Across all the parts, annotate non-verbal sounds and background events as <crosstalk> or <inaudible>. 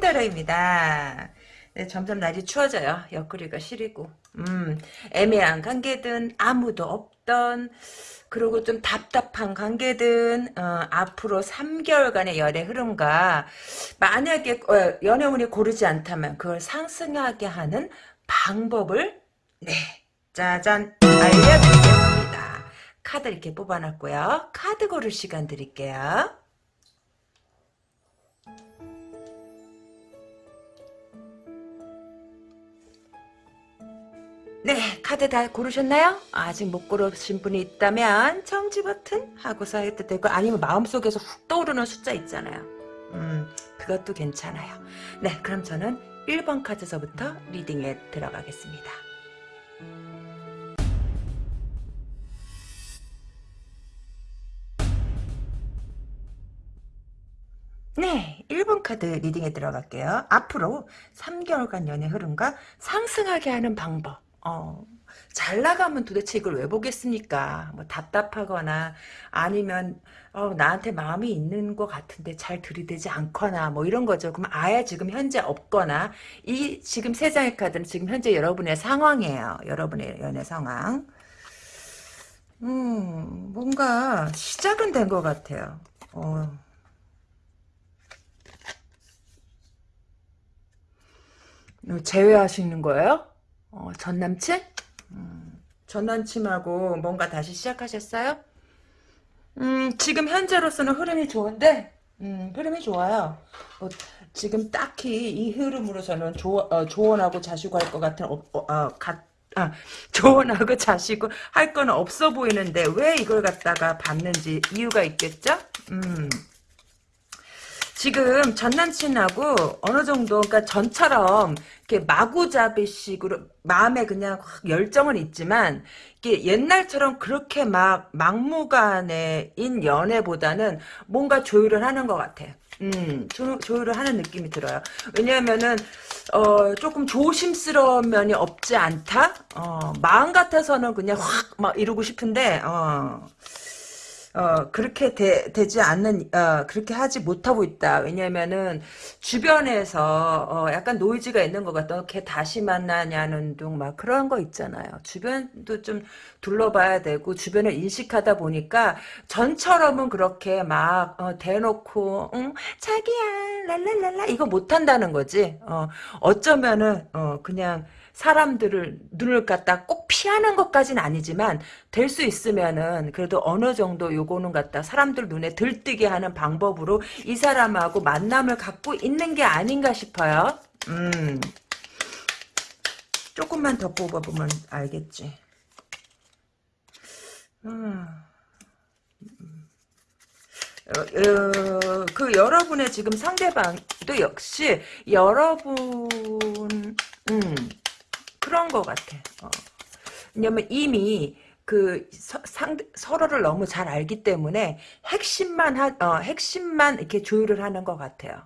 이큰따라입니다. 네, 점점 날이 추워져요. 옆구리가 시리고. 음, 애매한 관계든 아무도 없던 그리고 좀 답답한 관계든 어, 앞으로 3개월간의 열의 흐름과 만약에 어, 연애운이 고르지 않다면 그걸 상승하게 하는 방법을 네 짜잔 알려드리겠습니다. 카드 이렇게 뽑아놨고요. 카드 고를 시간 드릴게요. 네, 카드 다 고르셨나요? 아직 못 고르신 분이 있다면 청지 버튼 하고서 해도 되고 아니면 마음속에서 훅 떠오르는 숫자 있잖아요. 음, 그것도 괜찮아요. 네, 그럼 저는 1번 카드서부터 리딩에 들어가겠습니다. 네, 1번 카드 리딩에 들어갈게요. 앞으로 3개월간 연애 흐름과 상승하게 하는 방법. 어, 잘 나가면 도대체 이걸 왜 보겠습니까? 뭐 답답하거나 아니면 어, 나한테 마음이 있는 것 같은데 잘 들이대지 않거나 뭐 이런 거죠. 그럼 아예 지금 현재 없거나 이 지금 세 장의 카드는 지금 현재 여러분의 상황이에요. 여러분의 연애 상황. 음, 뭔가 시작은 된 것 같아요. 어. 제외하시는 거예요? 어, 전 남친? 음, 전 남친하고 뭔가 다시 시작하셨어요? 음, 지금 현재로서는 흐름이 좋은데, 음, 흐름이 좋아요. 어, 지금 딱히 이 흐름으로서는 조, 어, 조언하고 자시고 할 것 같은, 어, 어, 어, 가, 아, <laughs> 조언하고 자시고 할 건 없어 보이는데, 왜 이걸 갖다가 받는지 이유가 있겠죠? 음. 지금 전 남친하고 어느 정도 그러니까 전처럼 이렇게 마구잡이식으로 마음에 그냥 확 열정은 있지만 이게 옛날처럼 그렇게 막 막무가내인 연애보다는 뭔가 조율을 하는 것 같아요. 음, 조, 조율을 하는 느낌이 들어요. 왜냐하면은 어, 조금 조심스러운 면이 없지 않다. 어, 마음 같아서는 그냥 확 막 이러고 싶은데 어. 어, 그렇게 되, 지 않는, 어, 그렇게 하지 못하고 있다. 왜냐면은, 주변에서, 어, 약간 노이즈가 있는 것 같다. 걔 다시 만나냐는 둥, 막 그런 거 있잖아요. 주변도 좀 둘러봐야 되고, 주변을 인식하다 보니까, 전처럼은 그렇게 막, 어, 대놓고, 응, 자기야, 랄랄랄라, 이거 못한다는 거지. 어, 어쩌면은, 어, 그냥, 사람들을 눈을 갖다 꼭 피하는 것까지는 아니지만 될 수 있으면은 그래도 어느 정도 요거는 갖다 사람들 눈에 들뜨게 하는 방법으로 이 사람하고 만남을 갖고 있는 게 아닌가 싶어요. 음. 조금만 더 뽑아보면 알겠지. 음. 어, 어, 그 여러분의 지금 상대방도 역시 여러분 음, 그런 것 같아. 어. 왜냐면 이미 그 서, 상 서로를 너무 잘 알기 때문에 핵심만 하, 어, 핵심만 이렇게 조율을 하는 것 같아요.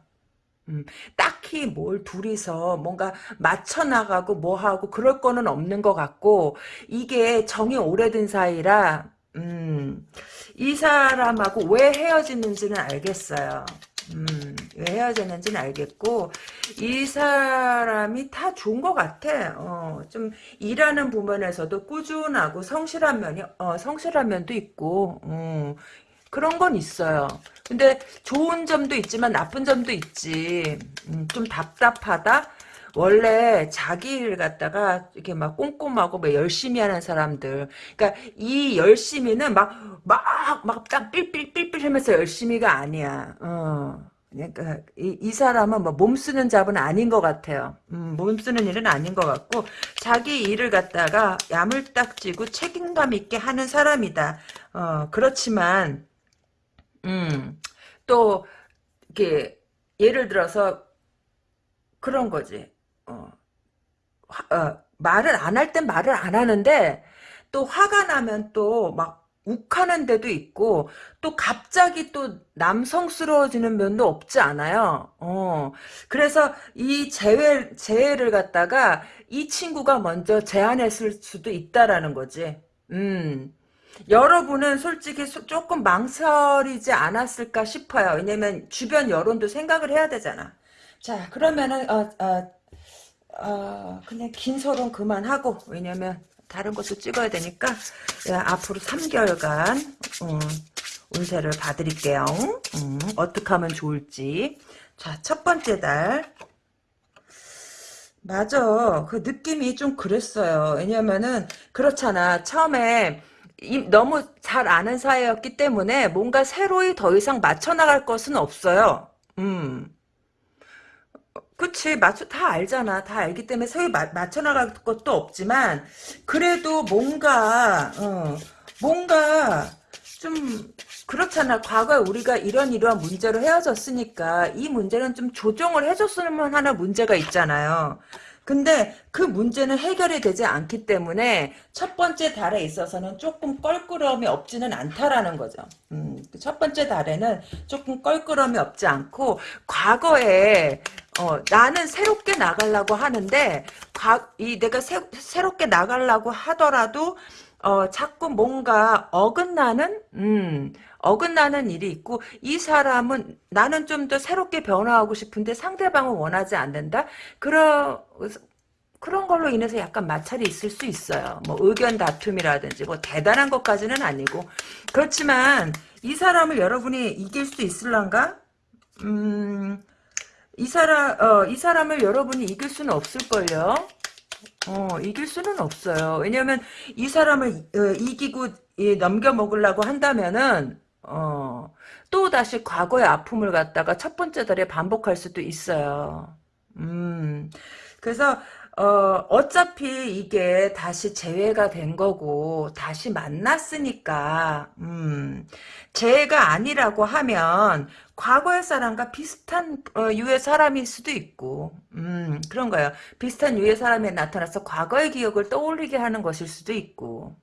음, 딱히 뭘 둘이서 뭔가 맞춰 나가고 뭐 하고 그럴 거는 없는 것 같고 이게 정이 오래된 사이라 음, 이 사람하고 왜 헤어지는지는 알겠어요. 음, 왜 헤어졌는지는 알겠고 이 사람이 다 좋은 것 같아. 어, 좀 일하는 부분에서도 꾸준하고 성실한 면이 어, 성실한 면도 있고 어, 그런 건 있어요. 근데 좋은 점도 있지만 나쁜 점도 있지. 음, 좀 답답하다. 원래 자기 일 갖다가 이렇게 막 꼼꼼하고 막 열심히 하는 사람들. 그러니까 이 열심히는 막, 막, 막 딱 삘삘삘삘 하면서 열심히가 아니야. 어. 그러니까 이, 이 사람은 뭐 몸 쓰는 잡은 아닌 것 같아요. 음, 몸 쓰는 일은 아닌 것 같고 자기 일을 갖다가 야물딱지고 책임감 있게 하는 사람이다. 어, 그렇지만 음, 또 이렇게 예를 들어서 그런 거지. 어, 화, 어, 말을 안 할 땐 말을 안 하는데 또 화가 나면 또 막 욱하는 데도 있고 또 갑자기 또 남성스러워지는 면도 없지 않아요. 어. 그래서 이 재회 재회를 갖다가 이 친구가 먼저 제안했을 수도 있다라는 거지. 음. 여러분은 솔직히 조금 망설이지 않았을까 싶어요. 왜냐면 주변 여론도 생각을 해야 되잖아. 자, 그러면은, 어, 어, 어, 그냥 긴 소론 그만하고, 왜냐면, 다른 것도 찍어야 되니까, 야, 앞으로 3개월간, 음, 운세를 봐드릴게요. 음, 어떻게 하면 좋을지. 자, 첫 번째 달. 맞아. 그 느낌이 좀 그랬어요. 왜냐면은, 그렇잖아. 처음에, 이, 너무 잘 아는 사이였기 때문에 뭔가 새로이 더 이상 맞춰 나갈 것은 없어요. 음. 그치 맞춰 다 알잖아. 다 알기 때문에 마, 맞춰나갈 것도 없지만 그래도 뭔가 어, 뭔가 좀 그렇잖아. 과거에 우리가 이런 이러한 문제로 헤어졌으니까 이 문제는 좀 조정을 해줬으면 하는 문제가 있잖아요. 근데 그 문제는 해결이 되지 않기 때문에 첫 번째 달에 있어서는 조금 껄끄러움이 없지는 않다라는 거죠. 음, 그첫 번째 달에는 조금 껄끄러움이 없지 않고 과거에 어, 나는 새롭게 나가려고 하는데 과, 이 내가 새, 새롭게 나가려고 하더라도 어, 자꾸 뭔가 어긋나는 음, 어긋나는 일이 있고 이 사람은 나는 좀 더 새롭게 변화하고 싶은데 상대방은 원하지 않는다. 그런 그런 걸로 인해서 약간 마찰이 있을 수 있어요. 뭐 의견 다툼이라든지 뭐 대단한 것까지는 아니고 그렇지만 이 사람을 여러분이 이길 수 있을란가? 음, 이 사람 어, 이 사람을 여러분이 이길 수는 없을걸요. 어, 이길 수는 없어요. 왜냐면 이 사람을 어, 이기고 예, 넘겨 먹으려고 한다면은 어, 또 다시 과거의 아픔을 갖다가 첫 번째 달에 반복할 수도 있어요. 음, 그래서 어, 어차피 이게 다시 재회가 된 거고, 다시 만났으니까, 음, 재회가 아니라고 하면, 과거의 사람과 비슷한, 어, 유의 사람일 수도 있고, 음, 그런 거예요. 비슷한 유의 사람이 나타나서 과거의 기억을 떠올리게 하는 것일 수도 있고,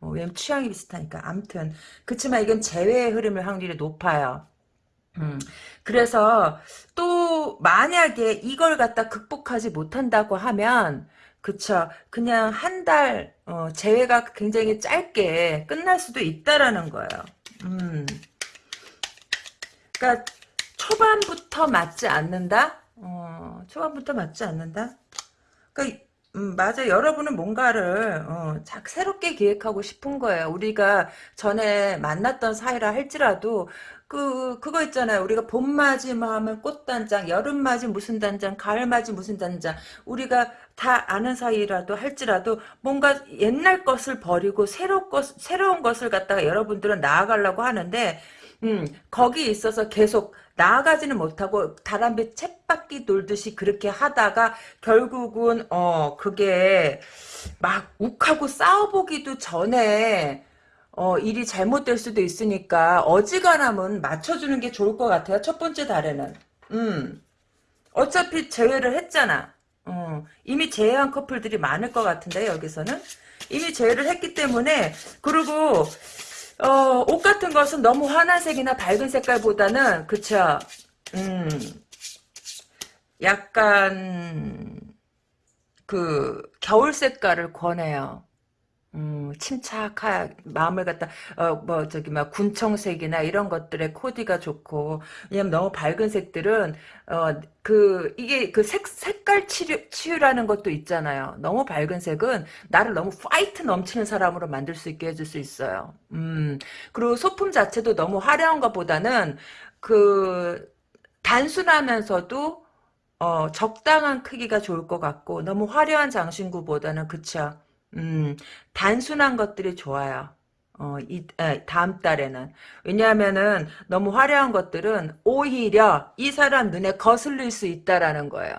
어, 왜냐면 취향이 비슷하니까. 암튼. 그치만 이건 재회의 흐름일 확률이 높아요. 음, 그래서 또 만약에 이걸 갖다 극복하지 못한다고 하면 그쵸 그냥 한달 어, 재회가 굉장히 짧게 끝날 수도 있다라는 거예요. 음. 그러니까 초반부터 맞지 않는다. 어, 초반부터 맞지 않는다. 그러니까 음, 맞아. 여러분은 뭔가를 어, 작 새롭게 기획하고 싶은 거예요. 우리가 전에 만났던 사이라 할지라도 그 그거 있잖아요. 우리가 봄 맞이 뭐 하면 꽃단장, 여름 맞이 무슨 단장, 가을 맞이 무슨 단장. 우리가 다 아는 사이라도 할지라도 뭔가 옛날 것을 버리고 새로 것 새로운 것을 갖다가 여러분들은 나아가려고 하는데 음, 거기 있어서 계속 나아가지는 못하고 다람쥐 챗바퀴 돌듯이 그렇게 하다가 결국은 어 그게 막 욱하고 싸워보기도 전에 어 일이 잘못될 수도 있으니까 어지간하면 맞춰주는 게 좋을 것 같아요. 첫 번째 달에는. 음 어차피 재회를 했잖아. 어, 이미 재회한 커플들이 많을 것 같은데 여기서는 이미 재회를 했기 때문에 그리고 어, 옷 같은 것은 너무 환한 색이나 밝은 색깔보다는 그쵸 음 약간 그 겨울 색깔을 권해요. 음, 침착한 마음을 갖다 어 뭐 저기 막 군청색이나 이런 것들의 코디가 좋고 왜냐면 너무 밝은 색들은 어 그 이게 그 색 색깔 치유 치유라는 것도 있잖아요. 너무 밝은 색은 나를 너무 fight 넘치는 사람으로 만들 수 있게 해줄 수 있어요. 음 그리고 소품 자체도 너무 화려한 것보다는 그 단순하면서도 어 적당한 크기가 좋을 것 같고 너무 화려한 장신구보다는 그쵸. 음, 단순한 것들이 좋아요. 어, 이, 에, 다음 달에는. 왜냐하면은 너무 화려한 것들은 오히려 이 사람 눈에 거슬릴 수 있다라는 거예요.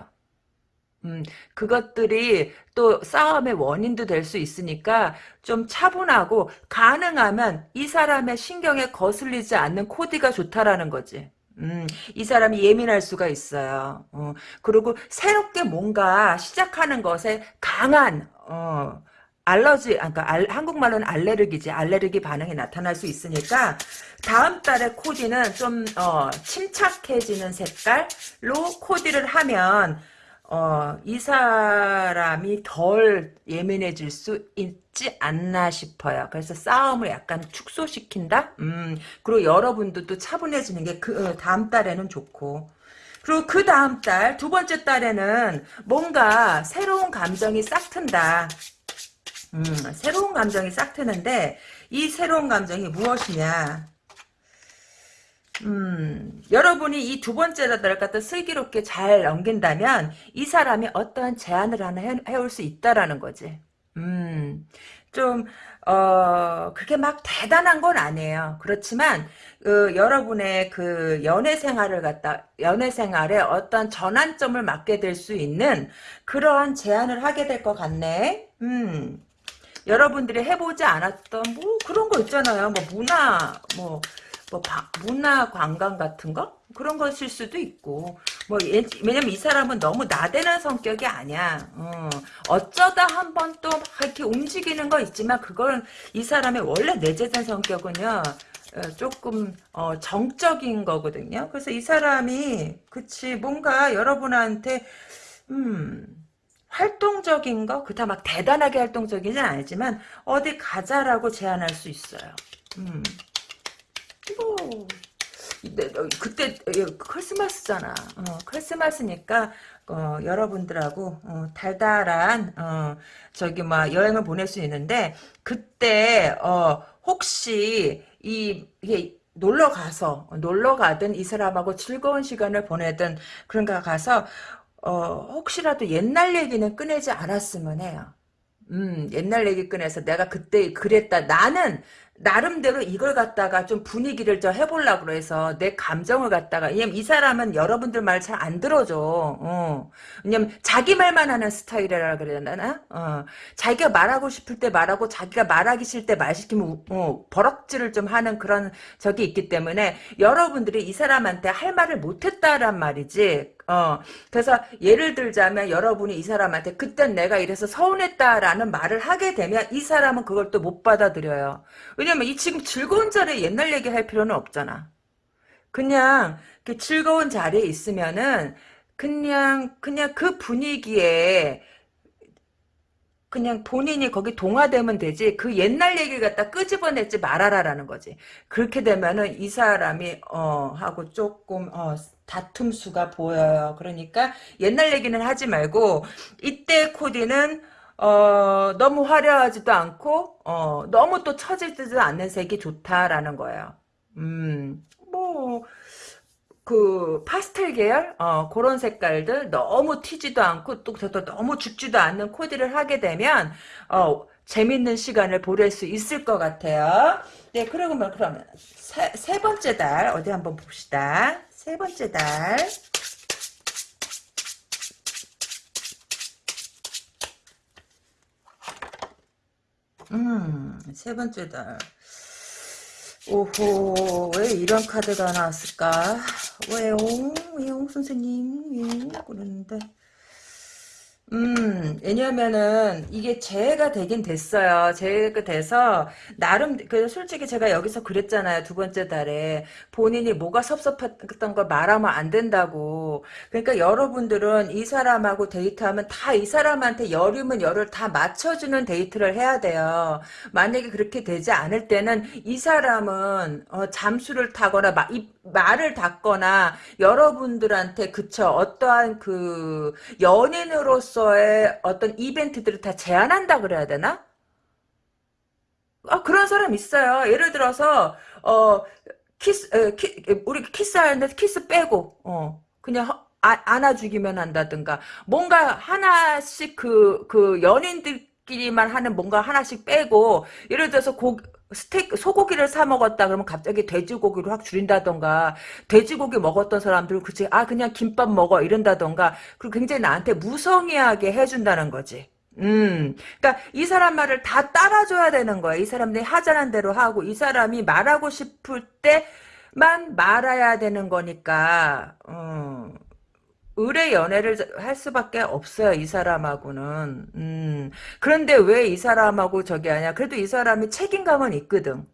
음, 그것들이 또 싸움의 원인도 될 수 있으니까 좀 차분하고 가능하면 이 사람의 신경에 거슬리지 않는 코디가 좋다라는 거지. 음, 이 사람이 예민할 수가 있어요. 어, 그리고 새롭게 뭔가 시작하는 것에 강한, 어, 알러지, 그러니까 알, 한국말로는 알레르기지. 알레르기 반응이 나타날 수 있으니까 다음 달에 코디는 좀 어, 침착해지는 색깔로 코디를 하면 어, 이 사람이 덜 예민해질 수 있지 않나 싶어요. 그래서 싸움을 약간 축소시킨다? 음, 그리고 여러분도 또 차분해지는 게 그, 어, 다음 달에는 좋고. 그리고 그 다음 달, 두 번째 달에는 뭔가 새로운 감정이 싹 튼다. 음, 새로운 감정이 싹 트는데, 이 새로운 감정이 무엇이냐. 음, 여러분이 이 두 번째 달 갖다 슬기롭게 잘 넘긴다면, 이 사람이 어떠한 제안을 하나 해, 해올 수 있다라는 거지. 음, 좀, 어, 그게 막 대단한 건 아니에요. 그렇지만, 그, 여러분의 그 연애 생활을 갖다, 연애 생활에 어떤 전환점을 맞게 될 수 있는 그러한 제안을 하게 될 것 같네. 음. 여러분들이 해보지 않았던 뭐 그런 거 있잖아요. 뭐 문화, 뭐, 뭐 바, 문화 관광 같은 거? 그런 것일 수도 있고 뭐 예, 왜냐면 이 사람은 너무 나대는 성격이 아니야 어, 어쩌다 한 번 또 이렇게 움직이는 거 있지만 그건 이 사람의 원래 내재된 성격은요 어, 조금 어, 정적인 거거든요 그래서 이 사람이 그치 뭔가 여러분한테 음 활동적인 거 그다 막 대단하게 활동적이진 아니지만 어디 가자라고 제안할 수 있어요 음. 뭐 그때 크리스마스잖아. 어, 크리스마스니까 어, 여러분들하고 어, 달달한 어, 저기 막 여행을 보낼 수 있는데 그때 어, 혹시 이 이게 놀러 가서 놀러 가든 이 사람하고 즐거운 시간을 보내든 그런가 가서 어, 혹시라도 옛날 얘기는 꺼내지 않았으면 해요. 음, 옛날 얘기 꺼내서 내가 그때 그랬다. 나는 나름대로 이걸 갖다가 좀 분위기를 저 해보려고 그래서 내 감정을 갖다가 왜냐면 이 사람은 여러분들 말 잘 안 들어줘 어. 왜냐면 자기 말만 하는 스타일이라 그래야 되나 어. 자기가 말하고 싶을 때 말하고 자기가 말하기 싫을 때 말 시키면 어, 버럭질을 좀 하는 그런 적이 있기 때문에 여러분들이 이 사람한테 할 말을 못했다란 말이지 어, 그래서 예를 들자면 여러분이 이 사람한테 그땐 내가 이래서 서운했다라는 말을 하게 되면 이 사람은 그걸 또 못 받아들여요. 왜냐면 이 지금 즐거운 자리에 옛날 얘기할 필요는 없잖아. 그냥 그 즐거운 자리에 있으면은 그냥 그냥 그 분위기에 그냥 본인이 거기 동화되면 되지 그 옛날 얘기를 갖다 끄집어내지 말아라라는 거지. 그렇게 되면은 이 사람이 어 하고 조금 어 다툼 수가 보여요. 그러니까 옛날 얘기는 하지 말고 이때 코디는 어, 너무 화려하지도 않고 어, 너무 또 처지지도 않는 색이 좋다라는 거예요. 음, 뭐, 그 파스텔 계열 어, 그런 색깔들 너무 튀지도 않고 또, 또 너무 죽지도 않는 코디를 하게 되면 어, 재밌는 시간을 보낼 수 있을 것 같아요. 네, 그러면 그러면 세, 세 번째 달 어디 한번 봅시다. 세 번째 달. 음, 세 번째 달. 오호, 왜 이런 카드가 나왔을까? 왜요? 왜요, 선생님? 왜요? 그러는데. 음, 왜냐면은, 이게 재해가 되긴 됐어요. 재해가 돼서, 나름, 그, 솔직히 제가 여기서 그랬잖아요. 두 번째 달에. 본인이 뭐가 섭섭했던 걸 말하면 안 된다고. 그러니까 여러분들은 이 사람하고 데이트하면 다 이 사람한테 열이면 열을 다 맞춰주는 데이트를 해야 돼요. 만약에 그렇게 되지 않을 때는 이 사람은, 어, 잠수를 타거나, 마, 이, 말을 닫거나, 여러분들한테, 그쵸, 어떠한 그, 연인으로서 장소의 어떤 이벤트들을 다 제한한다 그래야 되나? 아, 그런 사람 있어요. 예를 들어서, 어, 키스, 에, 키, 우리 키스하는데 키스 빼고, 어, 그냥 아, 안아주기만 한다든가, 뭔가 하나씩 그, 그 연인들 끼리만 하는 뭔가 하나씩 빼고, 예를 들어서 고, 스테이크 소고기를 사 먹었다 그러면 갑자기 돼지고기를 확 줄인다던가 돼지고기 먹었던 사람들은 그치 아 그냥 김밥 먹어 이런다던가 그리고 굉장히 나한테 무성의하게 해준다는 거지. 음, 그러니까 이 사람 말을 다 따라줘야 되는 거야. 이 사람들이 하자는 대로 하고 이 사람이 말하고 싶을 때만 말아야 되는 거니까. 음. 의뢰 연애를 할 수밖에 없어요. 이 사람하고는. 음. 그런데 왜 이 사람하고 저기 하냐. 그래도 이 사람이 책임감은 있거든.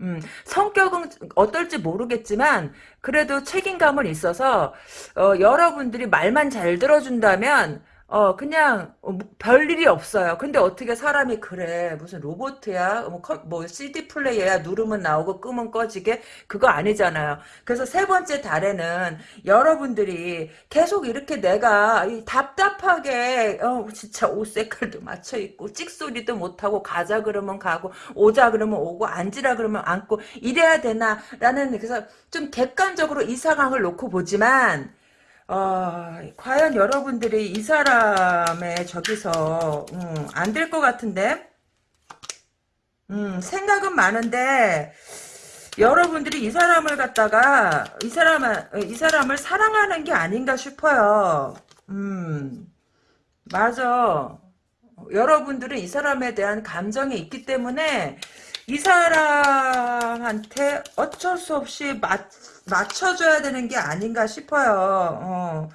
음, 성격은 어떨지 모르겠지만 그래도 책임감은 있어서 어, 여러분들이 말만 잘 들어준다면 어, 그냥, 어, 뭐 별일이 없어요. 근데 어떻게 사람이 그래. 무슨 로봇이야? 뭐, 컴- 뭐 CD 플레이어야? 누르면 나오고 끄면 꺼지게? 그거 아니잖아요. 그래서 세 번째 달에는 여러분들이 계속 이렇게 내가 이 답답하게, 어, 진짜 옷 색깔도 맞춰 입고, 찍소리도 못하고, 가자 그러면 가고, 오자 그러면 오고, 앉으라 그러면 앉고, 이래야 되나? 라는, 그래서 좀 객관적으로 이 상황을 놓고 보지만, 어, 과연 여러분들이 이 사람의 저기서 음, 안될 것 같은데 음, 생각은 많은데 여러분들이 이 사람을 갖다가 이 사람을 이 사람을 사랑하는 게 아닌가 싶어요. 음, 맞아. 여러분들은 이 사람에 대한 감정이 있기 때문에 이 사람한테 어쩔 수 없이 맞, 맞춰줘야 되는 게 아닌가 싶어요. 어,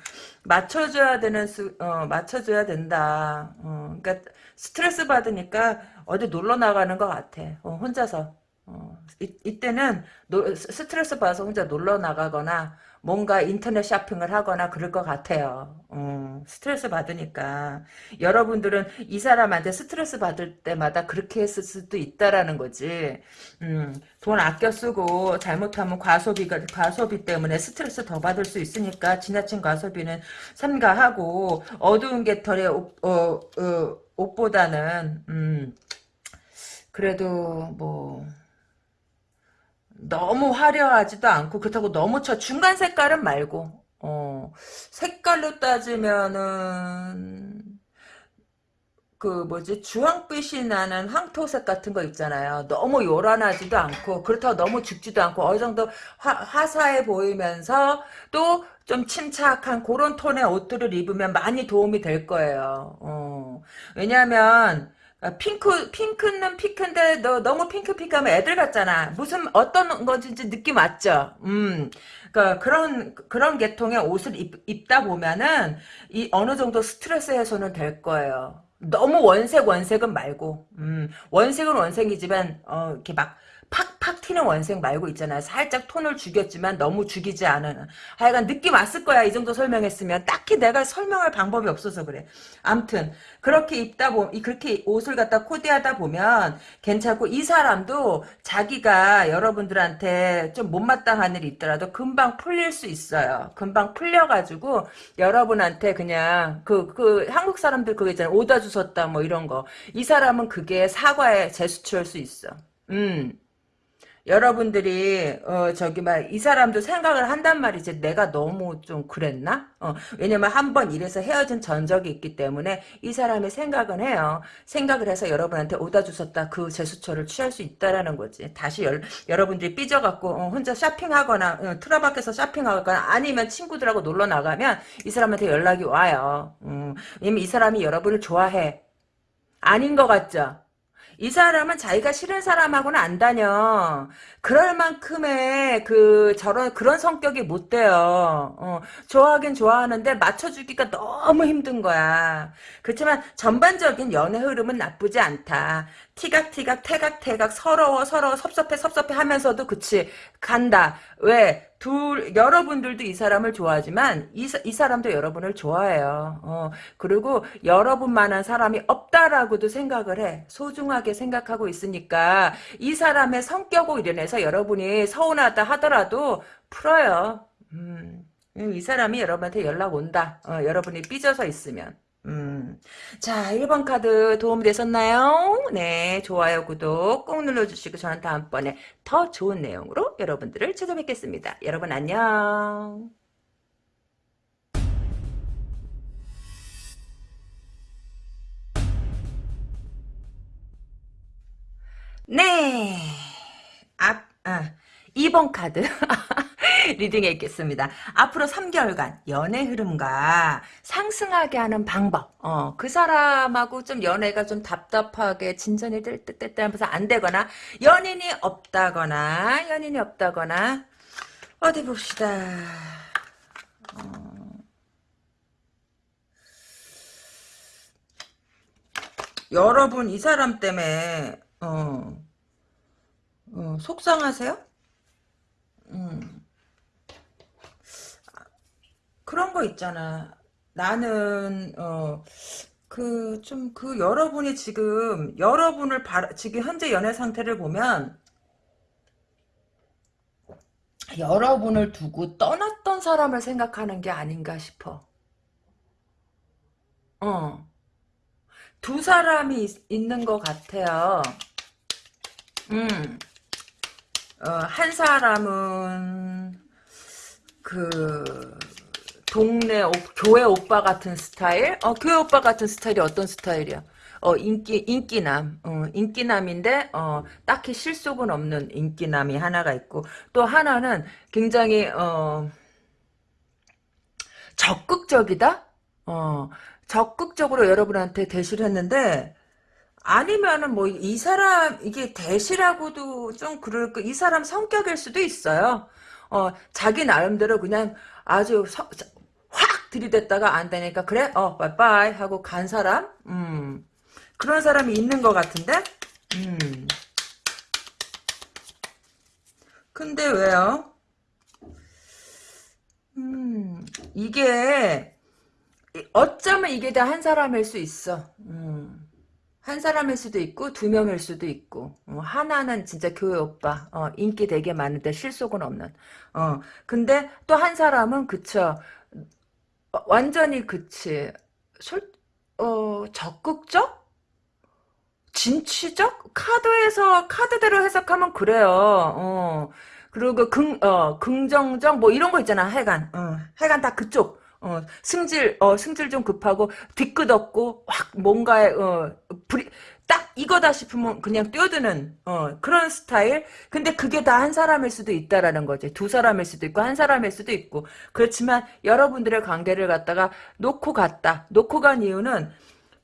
맞춰줘야 되는 수, 어, 맞춰줘야 된다. 어, 그러니까 스트레스 받으니까 어디 놀러 나가는 것 같아. 어, 혼자서. 어, 이, 이때는 노, 스트레스 받아서 혼자 놀러 나가거나 뭔가 인터넷 쇼핑을 하거나 그럴 것 같아요. 어, 스트레스 받으니까. 여러분들은 이 사람한테 스트레스 받을 때마다 그렇게 했을 수도 있다라는 거지. 음, 돈 아껴 쓰고 잘못하면 과소비가, 과소비 때문에 스트레스 더 받을 수 있으니까 지나친 과소비는 삼가하고 어두운 깃털의 옷, 어, 어, 옷보다는, 음, 그래도 뭐, 너무 화려하지도 않고 그렇다고 너무 쳐. 중간 색깔은 말고. 어 색깔로 따지면은 그 뭐지? 주황빛이 나는 황토색 같은 거 있잖아요. 너무 요란하지도 않고 그렇다고 너무 죽지도 않고 어느 정도 화, 화사해 보이면서 또 좀 침착한 그런 톤의 옷들을 입으면 많이 도움이 될 거예요. 어 왜냐하면 아, 핑크, 핑크는 핑크인데, 너, 너무 핑크핑크하면 애들 같잖아. 무슨, 어떤 건지 느낌 왔죠? 음. 그, 그런, 그런 계통의 옷을 입, 입다 보면은, 이, 어느 정도 스트레스 해소는 될 거예요. 너무 원색, 원색은 말고, 음. 원색은 원색이지만, 어, 이렇게 막, 팍팍 튀는 원색 말고 있잖아요. 살짝 톤을 죽였지만 너무 죽이지 않은. 하여간 느낌 왔을 거야. 이 정도 설명했으면. 딱히 내가 설명할 방법이 없어서 그래. 암튼 그렇게 입다 보면 그렇게 옷을 갖다 코디하다 보면 괜찮고 이 사람도 자기가 여러분들한테 좀 못마땅한 일이 있더라도 금방 풀릴 수 있어요. 금방 풀려가지고 여러분한테 그냥 그, 그 한국 사람들 그거 있잖아요. 오다 주셨다 뭐 이런 거. 이 사람은 그게 사과의 제스처일 수 있어. 음. 여러분들이 어 저기 막 이 사람도 생각을 한단 말이지 내가 너무 좀 그랬나? 어 왜냐면 한 번 이래서 헤어진 전적이 있기 때문에 이 사람이 생각은 해요. 생각을 해서 여러분한테 오다 주셨다 그 제스처를 취할 수 있다라는 거지. 다시 열, 여러분들이 삐져갖고 어, 혼자 쇼핑하거나 어, 트라바에서 쇼핑하거나 아니면 친구들하고 놀러 나가면 이 사람한테 연락이 와요. 음, 왜냐면 이 사람이 여러분을 좋아해. 아닌 것 같죠? 이 사람은 자기가 싫은 사람하고는 안 다녀. 그럴 만큼의 그 저런 그런 성격이 못 돼요. 어, 좋아하긴 좋아하는데 맞춰주기가 너무 힘든 거야. 그렇지만 전반적인 연애 흐름은 나쁘지 않다. 티각티각 태각태각 서러워 서러워 섭섭해 섭섭해 하면서도 그치 간다. 왜? 둘 여러분들도 이 사람을 좋아하지만 이, 이 사람도 여러분을 좋아해요. 어, 그리고 여러분만한 사람이 없다라고도 생각을 해. 소중하게 생각하고 있으니까 이 사람의 성격으로 인해서 여러분이 서운하다 하더라도 풀어요. 음, 이 사람이 여러분한테 연락 온다. 어, 여러분이 삐져서 있으면. 음. 자, 1번 카드 도움이 되셨나요? 네, 좋아요, 구독 꼭 눌러주시고 저는 다음번에 더 좋은 내용으로 여러분들을 찾아뵙겠습니다. 여러분 안녕. 네. 앞, 아, 2번 카드. <laughs> <laughs> 리딩에 있겠습니다. 앞으로 3개월간 연애 흐름과 상승하게 하는 방법. 어, 그 사람하고 좀 연애가 좀 답답하게 진전이 될 듯 하면서 안 되거나 연인이 없다거나 연인이 없다거나 어디 봅시다. 어, 여러분 이 사람 때문에 어, 어, 속상하세요? 음. 그런 거 있잖아. 나는 어 그 좀그 여러분이 지금 여러분을 바, 지금 현재 연애 상태를 보면 여러분을 두고 떠났던 사람을 생각하는 게 아닌가 싶어. 어. 두 사람이 있, 있는 것 같아요. 음. 어, 한 사람은 그 동네 오, 교회 오빠 같은 스타일? 어, 교회 오빠 같은 스타일이 어떤 스타일이야? 어, 인기, 인기남. 어, 인기남인데, 어, 딱히 실속은 없는 인기남이 하나가 있고, 또 하나는 굉장히, 어, 적극적이다? 어, 적극적으로 여러분한테 대시를 했는데, 아니면은 뭐 이 사람 이게 대시라고도 좀 그럴 거이 사람 성격일 수도 있어요. 어 자기 나름대로 그냥 아주 서, 확 들이댔다가 안 되니까 그래? 어 빠이빠이 하고 간 사람? 음. 그런 사람이 있는 것 같은데? 음. 근데 왜요? 음 이게 어쩌면 이게 다 한 사람일 수 있어. 음. 한 사람일 수도 있고 두 명일 수도 있고. 어, 하나는 진짜 교회 오빠. 어, 인기 되게 많은데 실속은 없는. 어 근데 또 한 사람은 그쵸. 어, 완전히 그치. 솔, 어 적극적? 진취적? 카드에서 카드대로 해석하면 그래요. 어. 그리고 긍, 어, 긍정적? 뭐 이런 거 있잖아 하여간 어, 하여간 다 그쪽. 어, 승질, 어, 승질 좀 급하고, 뒤끝 없고, 확, 뭔가에, 어, 불이, 딱 이거다 싶으면 그냥 뛰어드는, 어, 그런 스타일? 근데 그게 다 한 사람일 수도 있다라는 거지. 두 사람일 수도 있고, 한 사람일 수도 있고. 그렇지만, 여러분들의 관계를 갖다가 놓고 갔다. 놓고 간 이유는,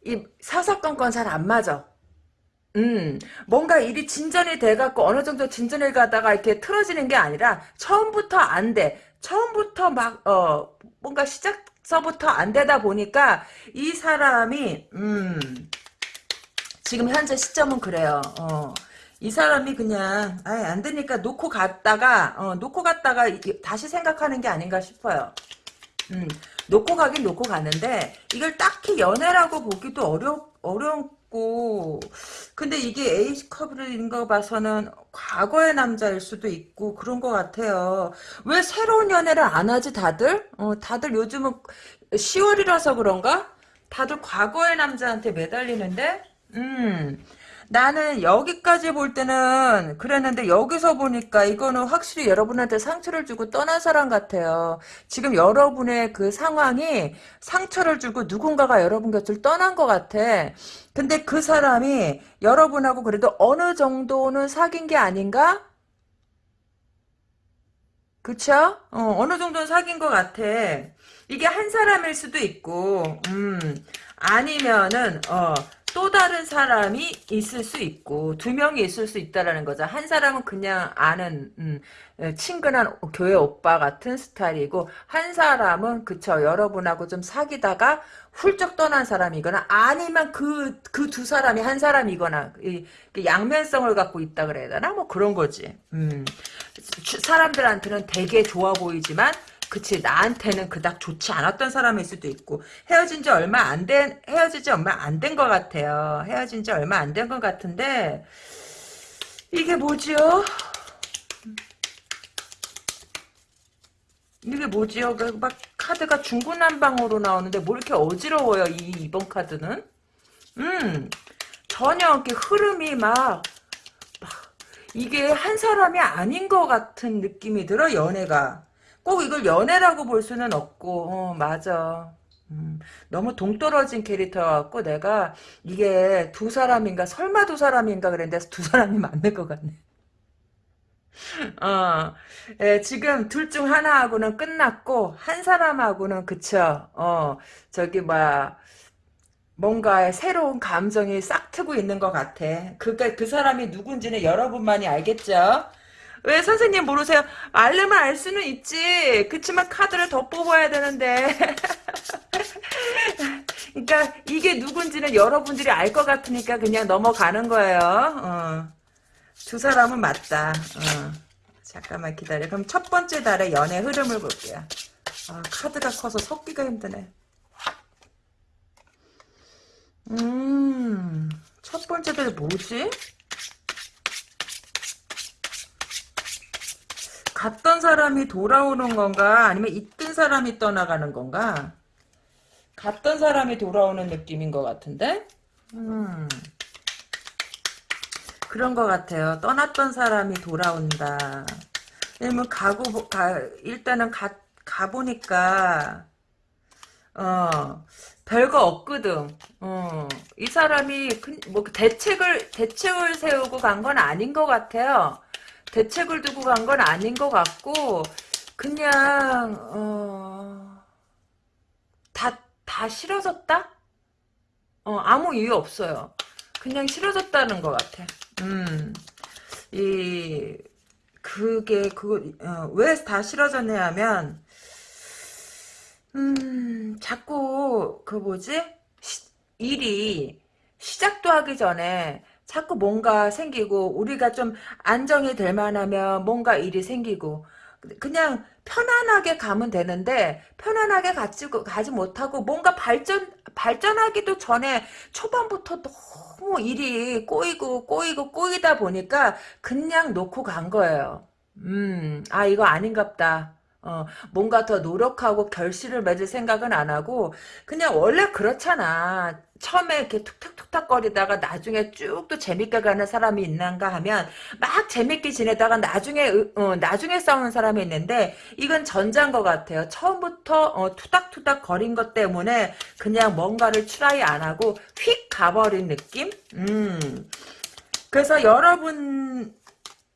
이 사사건건 잘 안 맞아. 음, 뭔가 일이 진전이 돼갖고 어느 정도 진전을 가다가 이렇게 틀어지는 게 아니라 처음부터 안 돼. 처음부터 막, 어, 뭔가 시작서부터 안 되다 보니까 이 사람이, 음, 지금 현재 시점은 그래요. 어. 이 사람이 그냥, 아예 안 되니까 놓고 갔다가, 어, 놓고 갔다가 다시 생각하는 게 아닌가 싶어요. 음, 놓고 가긴 놓고 갔는데, 이걸 딱히 연애라고 보기도 어려, 있고 근데 이게 A컵인 거 봐서는 과거의 남자일 수도 있고 그런 것 같아요. 왜 새로운 연애를 안 하지 다들? 어, 다들 요즘은 10월이라서 그런가? 다들 과거의 남자한테 매달리는데? 음... 나는 여기까지 볼 때는 그랬는데 여기서 보니까 이거는 확실히 여러분한테 상처를 주고 떠난 사람 같아요. 지금 여러분의 그 상황이 상처를 주고 누군가가 여러분 곁을 떠난 것 같아. 근데 그 사람이 여러분하고 그래도 어느 정도는 사귄 게 아닌가? 그쵸? 어, 어느 정도는 사귄 것 같아. 이게 한 사람일 수도 있고, 음, 아니면은, 어, 또 다른 사람이 있을 수 있고 두 명이 있을 수 있다라는 거죠. 한 사람은 그냥 아는 음, 친근한 교회 오빠 같은 스타일이고 한 사람은 그쵸 여러분하고 좀 사귀다가 훌쩍 떠난 사람이거나 아니면 그 그 두 사람이 한 사람이거나 이, 양면성을 갖고 있다 그래야 되나 뭐 그런 거지. 음, 사람들한테는 되게 좋아 보이지만 그치 나한테는 그닥 좋지 않았던 사람일 수도 있고 헤어진 지 얼마 안 된 헤어진 지 얼마 안 된 것 같아요. 헤어진 지 얼마 안 된 것 같은데 이게 뭐지요? 이게 뭐지요? 그막 카드가 중구난방으로 나오는데 뭐 이렇게 어지러워요 이 이번 카드는? 음 전혀 이렇게 흐름이 막, 막 이게 한 사람이 아닌 것 같은 느낌이 들어 연애가 꼭 이걸 연애라고 볼 수는 없고 어, 맞아. 음, 너무 동떨어진 캐릭터였고 내가 이게 두 사람인가 설마 두 사람인가 그랬는데 두 사람이 맞는 것 같네. 어, 예, 지금 둘 중 하나하고는 끝났고 한 사람하고는 그쵸? 어 저기 뭐야 뭔가 새로운 감정이 싹 트고 있는 것 같아. 그그 그 사람이 누군지는 여러분만이 알겠죠 왜 선생님 모르세요? 알려면 알 수는 있지. 그치만 카드를 더 뽑아야 되는데. <laughs> 그러니까 이게 누군지는 여러분들이 알 것 같으니까 그냥 넘어가는 거예요. 어. 두 사람은 맞다. 어. 잠깐만 기다려. 그럼 첫 번째 달의 연애 흐름을 볼게요. 아, 카드가 커서 섞기가 힘드네. 음, 첫 번째 달 뭐지? 갔던 사람이 돌아오는 건가? 아니면 있던 사람이 떠나가는 건가? 갔던 사람이 돌아오는 느낌인 것 같은데? 음. 그런 것 같아요. 떠났던 사람이 돌아온다. 왜냐면 가고, 가, 일단은 가, 가보니까, 어, 별거 없거든. 어, 이 사람이, 뭐, 대책을, 대책을 세우고 간 건 아닌 것 같아요. 대책을 두고 간 건 아닌 것 같고 그냥 어, 다, 다 싫어졌다? 어, 아무 이유 없어요. 그냥 싫어졌다는 것 같아. 음, 이 그게 그거 어, 왜다 싫어졌냐 하면 음 자꾸 그 뭐지 시, 일이 시작도 하기 전에 자꾸 뭔가 생기고 우리가 좀 안정이 될 만하면 뭔가 일이 생기고 그냥 편안하게 가면 되는데 편안하게 가지, 가지 못하고 뭔가 발전 발전하기도 전에 초반부터 너무 일이 꼬이고 꼬이고 꼬이다 보니까 그냥 놓고 간 거예요. 음, 아 이거 아닌갑다. 어, 뭔가 더 노력하고 결실을 맺을 생각은 안 하고 그냥 원래 그렇잖아. 처음에 이렇게 툭탁툭탁 거리다가 나중에 쭉 또 재밌게 가는 사람이 있는가 하면 막 재밌게 지내다가 나중에 어, 나중에 싸우는 사람이 있는데 이건 전자인 것 같아요. 처음부터 어, 투닥투닥 거린 것 때문에 그냥 뭔가를 try 안 하고 휙 가버린 느낌? 음. 그래서 여러분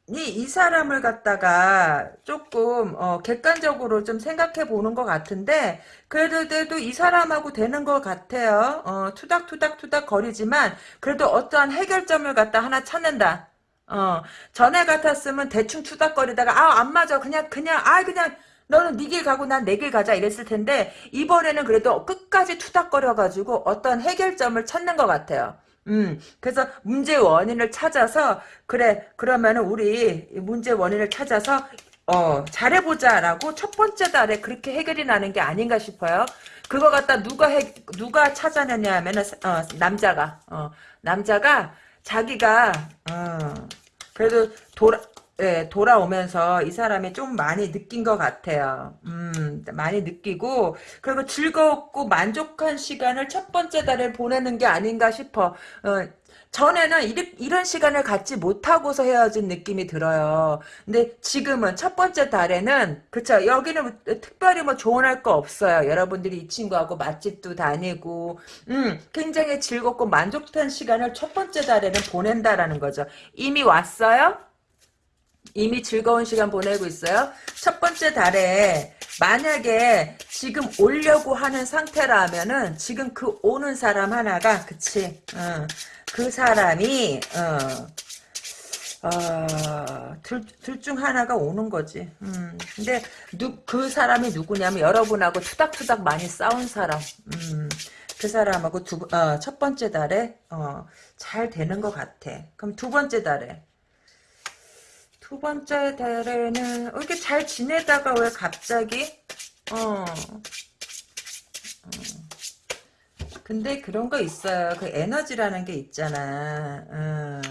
이 사람을 갖다가 조금 어, 객관적으로 좀 생각해 보는 것 같은데 그래도 이 사람하고 되는 것 같아요. 어, 투닥투닥 투닥 거리지만 그래도 어떠한 해결점을 갖다 하나 찾는다. 어, 전에 같았으면 대충 투닥거리다가 아 안 맞아 그냥 그냥 아 그냥 너는 네 길 가고 난 내 길 가자 이랬을 텐데 이번에는 그래도 끝까지 투닥거려 가지고 어떤 해결점을 찾는 것 같아요. 음, 그래서 문제 원인을 찾아서 그래 그러면은 우리 문제 원인을 찾아서 어 잘해보자라고 첫 번째 달에 그렇게 해결이 나는 게 아닌가 싶어요. 그거 갖다 누가 해 누가 찾아내냐 하면은 어, 남자가 어 남자가 자기가 어 그래도 돌아 예, 돌아오면서 이 사람이 좀 많이 느낀 것 같아요. 음, 많이 느끼고, 그리고 즐겁고 만족한 시간을 첫 번째 달에 보내는 게 아닌가 싶어. 어, 전에는 이리, 이런 시간을 갖지 못하고서 헤어진 느낌이 들어요. 근데 지금은 첫 번째 달에는 그쵸 여기는 특별히 뭐 조언할 거 없어요. 여러분들이 이 친구하고 맛집도 다니고 음 굉장히 즐겁고 만족한 시간을 첫 번째 달에는 보낸다라는 거죠. 이미 왔어요? 이미 즐거운 시간 보내고 있어요. 첫 번째 달에 만약에 지금 오려고 하는 상태라면은 지금 그 오는 사람 하나가 그치 어, 그 사람이 어, 어, 둘, 둘중 하나가 오는 거지. 음, 근데, 누, 그 사람이 누구냐면, 여러분하고 투닥투닥 많이 싸운 사람. 음, 그 사람하고 두, 어, 첫 번째 달에, 어, 잘 되는 것 같아. 그럼 두 번째 달에, 두 번째 달에는 어, 이렇게 잘 지내다가 왜 갑자기 어, 어. 근데 그런 거 있어요. 그 에너지라는 게 있잖아. 어.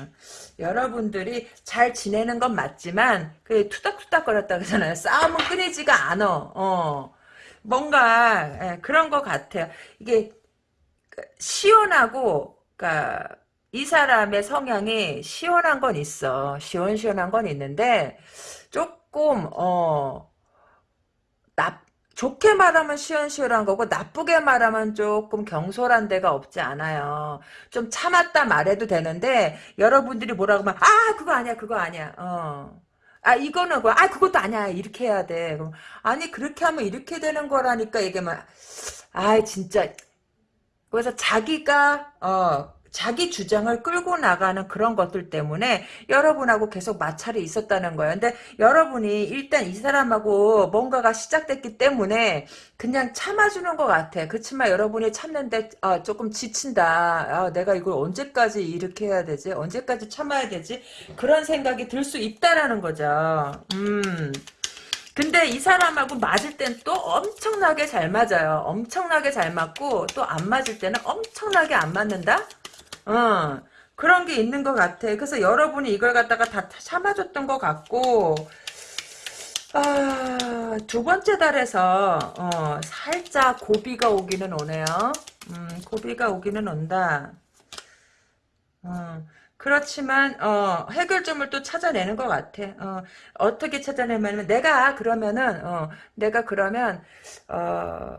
여러분들이 잘 지내는 건 맞지만 그 투닥투닥 거렸다 그러잖아요. 싸움은 끊이지가 않아. 어. 뭔가 예, 그런 것 같아요. 이게 그 시원하고 그러니까 이 사람의 성향이 시원한 건 있어. 시원시원한 건 있는데 조금 어 나, 좋게 말하면 시원시원한 거고 나쁘게 말하면 조금 경솔한 데가 없지 않아요. 좀 참았다 말해도 되는데 여러분들이 뭐라고 하면 아 그거 아니야 그거 아니야. 어. 아 이거는 그, 아 그것도 아니야 이렇게 해야 돼. 그럼, 아니 그렇게 하면 이렇게 되는 거라니까 이게 막아 진짜 그래서 자기가 어 자기 주장을 끌고 나가는 그런 것들 때문에 여러분하고 계속 마찰이 있었다는 거예요. 근데 여러분이 일단 이 사람하고 뭔가가 시작됐기 때문에 그냥 참아주는 것 같아. 그렇지만 여러분이 참는데 아, 조금 지친다. 아, 내가 이걸 언제까지 이렇게 해야 되지? 언제까지 참아야 되지? 그런 생각이 들 수 있다라는 거죠. 음. 근데 이 사람하고 맞을 땐 또 엄청나게 잘 맞아요. 엄청나게 잘 맞고 또 안 맞을 때는 엄청나게 안 맞는다? 어, 그런 게 있는 것 같아. 그래서 여러분이 이걸 갖다가 다 참아줬던 것 같고, 아, 두 번째 달에서, 어, 살짝 고비가 오기는 오네요. 음, 고비가 오기는 온다. 어, 그렇지만, 어, 해결점을 또 찾아내는 것 같아. 어, 어떻게 찾아내냐면, 내가 그러면은, 어, 내가 그러면, 어,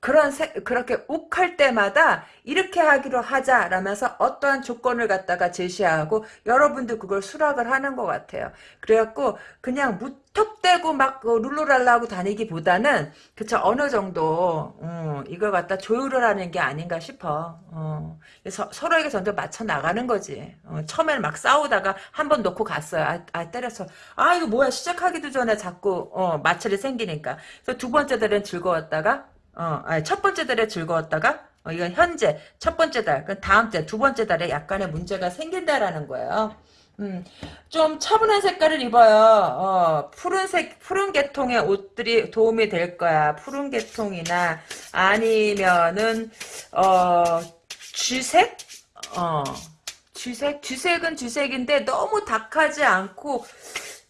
그런 세, 그렇게 욱할 때마다 이렇게 하기로 하자라면서 어떠한 조건을 갖다가 제시하고 여러분도 그걸 수락을 하는 것 같아요. 그래갖고 그냥 무턱대고 막그 룰루랄라 하고 다니기보다는 그쵸 어느 정도 음, 이걸 갖다 조율을 하는 게 아닌가 싶어. 어, 서, 서로에게 먼저 맞춰 나가는 거지. 어, 처음에는 막 싸우다가 한 번 놓고 갔어요. 아, 아, 때려서 아 이거 뭐야 시작하기도 전에 자꾸 어, 마찰이 생기니까. 그래서 두 번째 달은 즐거웠다가 어, 아니, 첫 번째 달에 즐거웠다가 어, 이건 현재 첫 번째 달, 그 다음 달, 두 번째 달에 약간의 문제가 생긴다라는 거예요. 음, 좀 차분한 색깔을 입어요. 어, 푸른색, 푸른 계통의 옷들이 도움이 될 거야. 푸른 계통이나 아니면은 어, 쥐색? 어, 쥐색? 쥐색은 쥐색인데 너무 dak하지 않고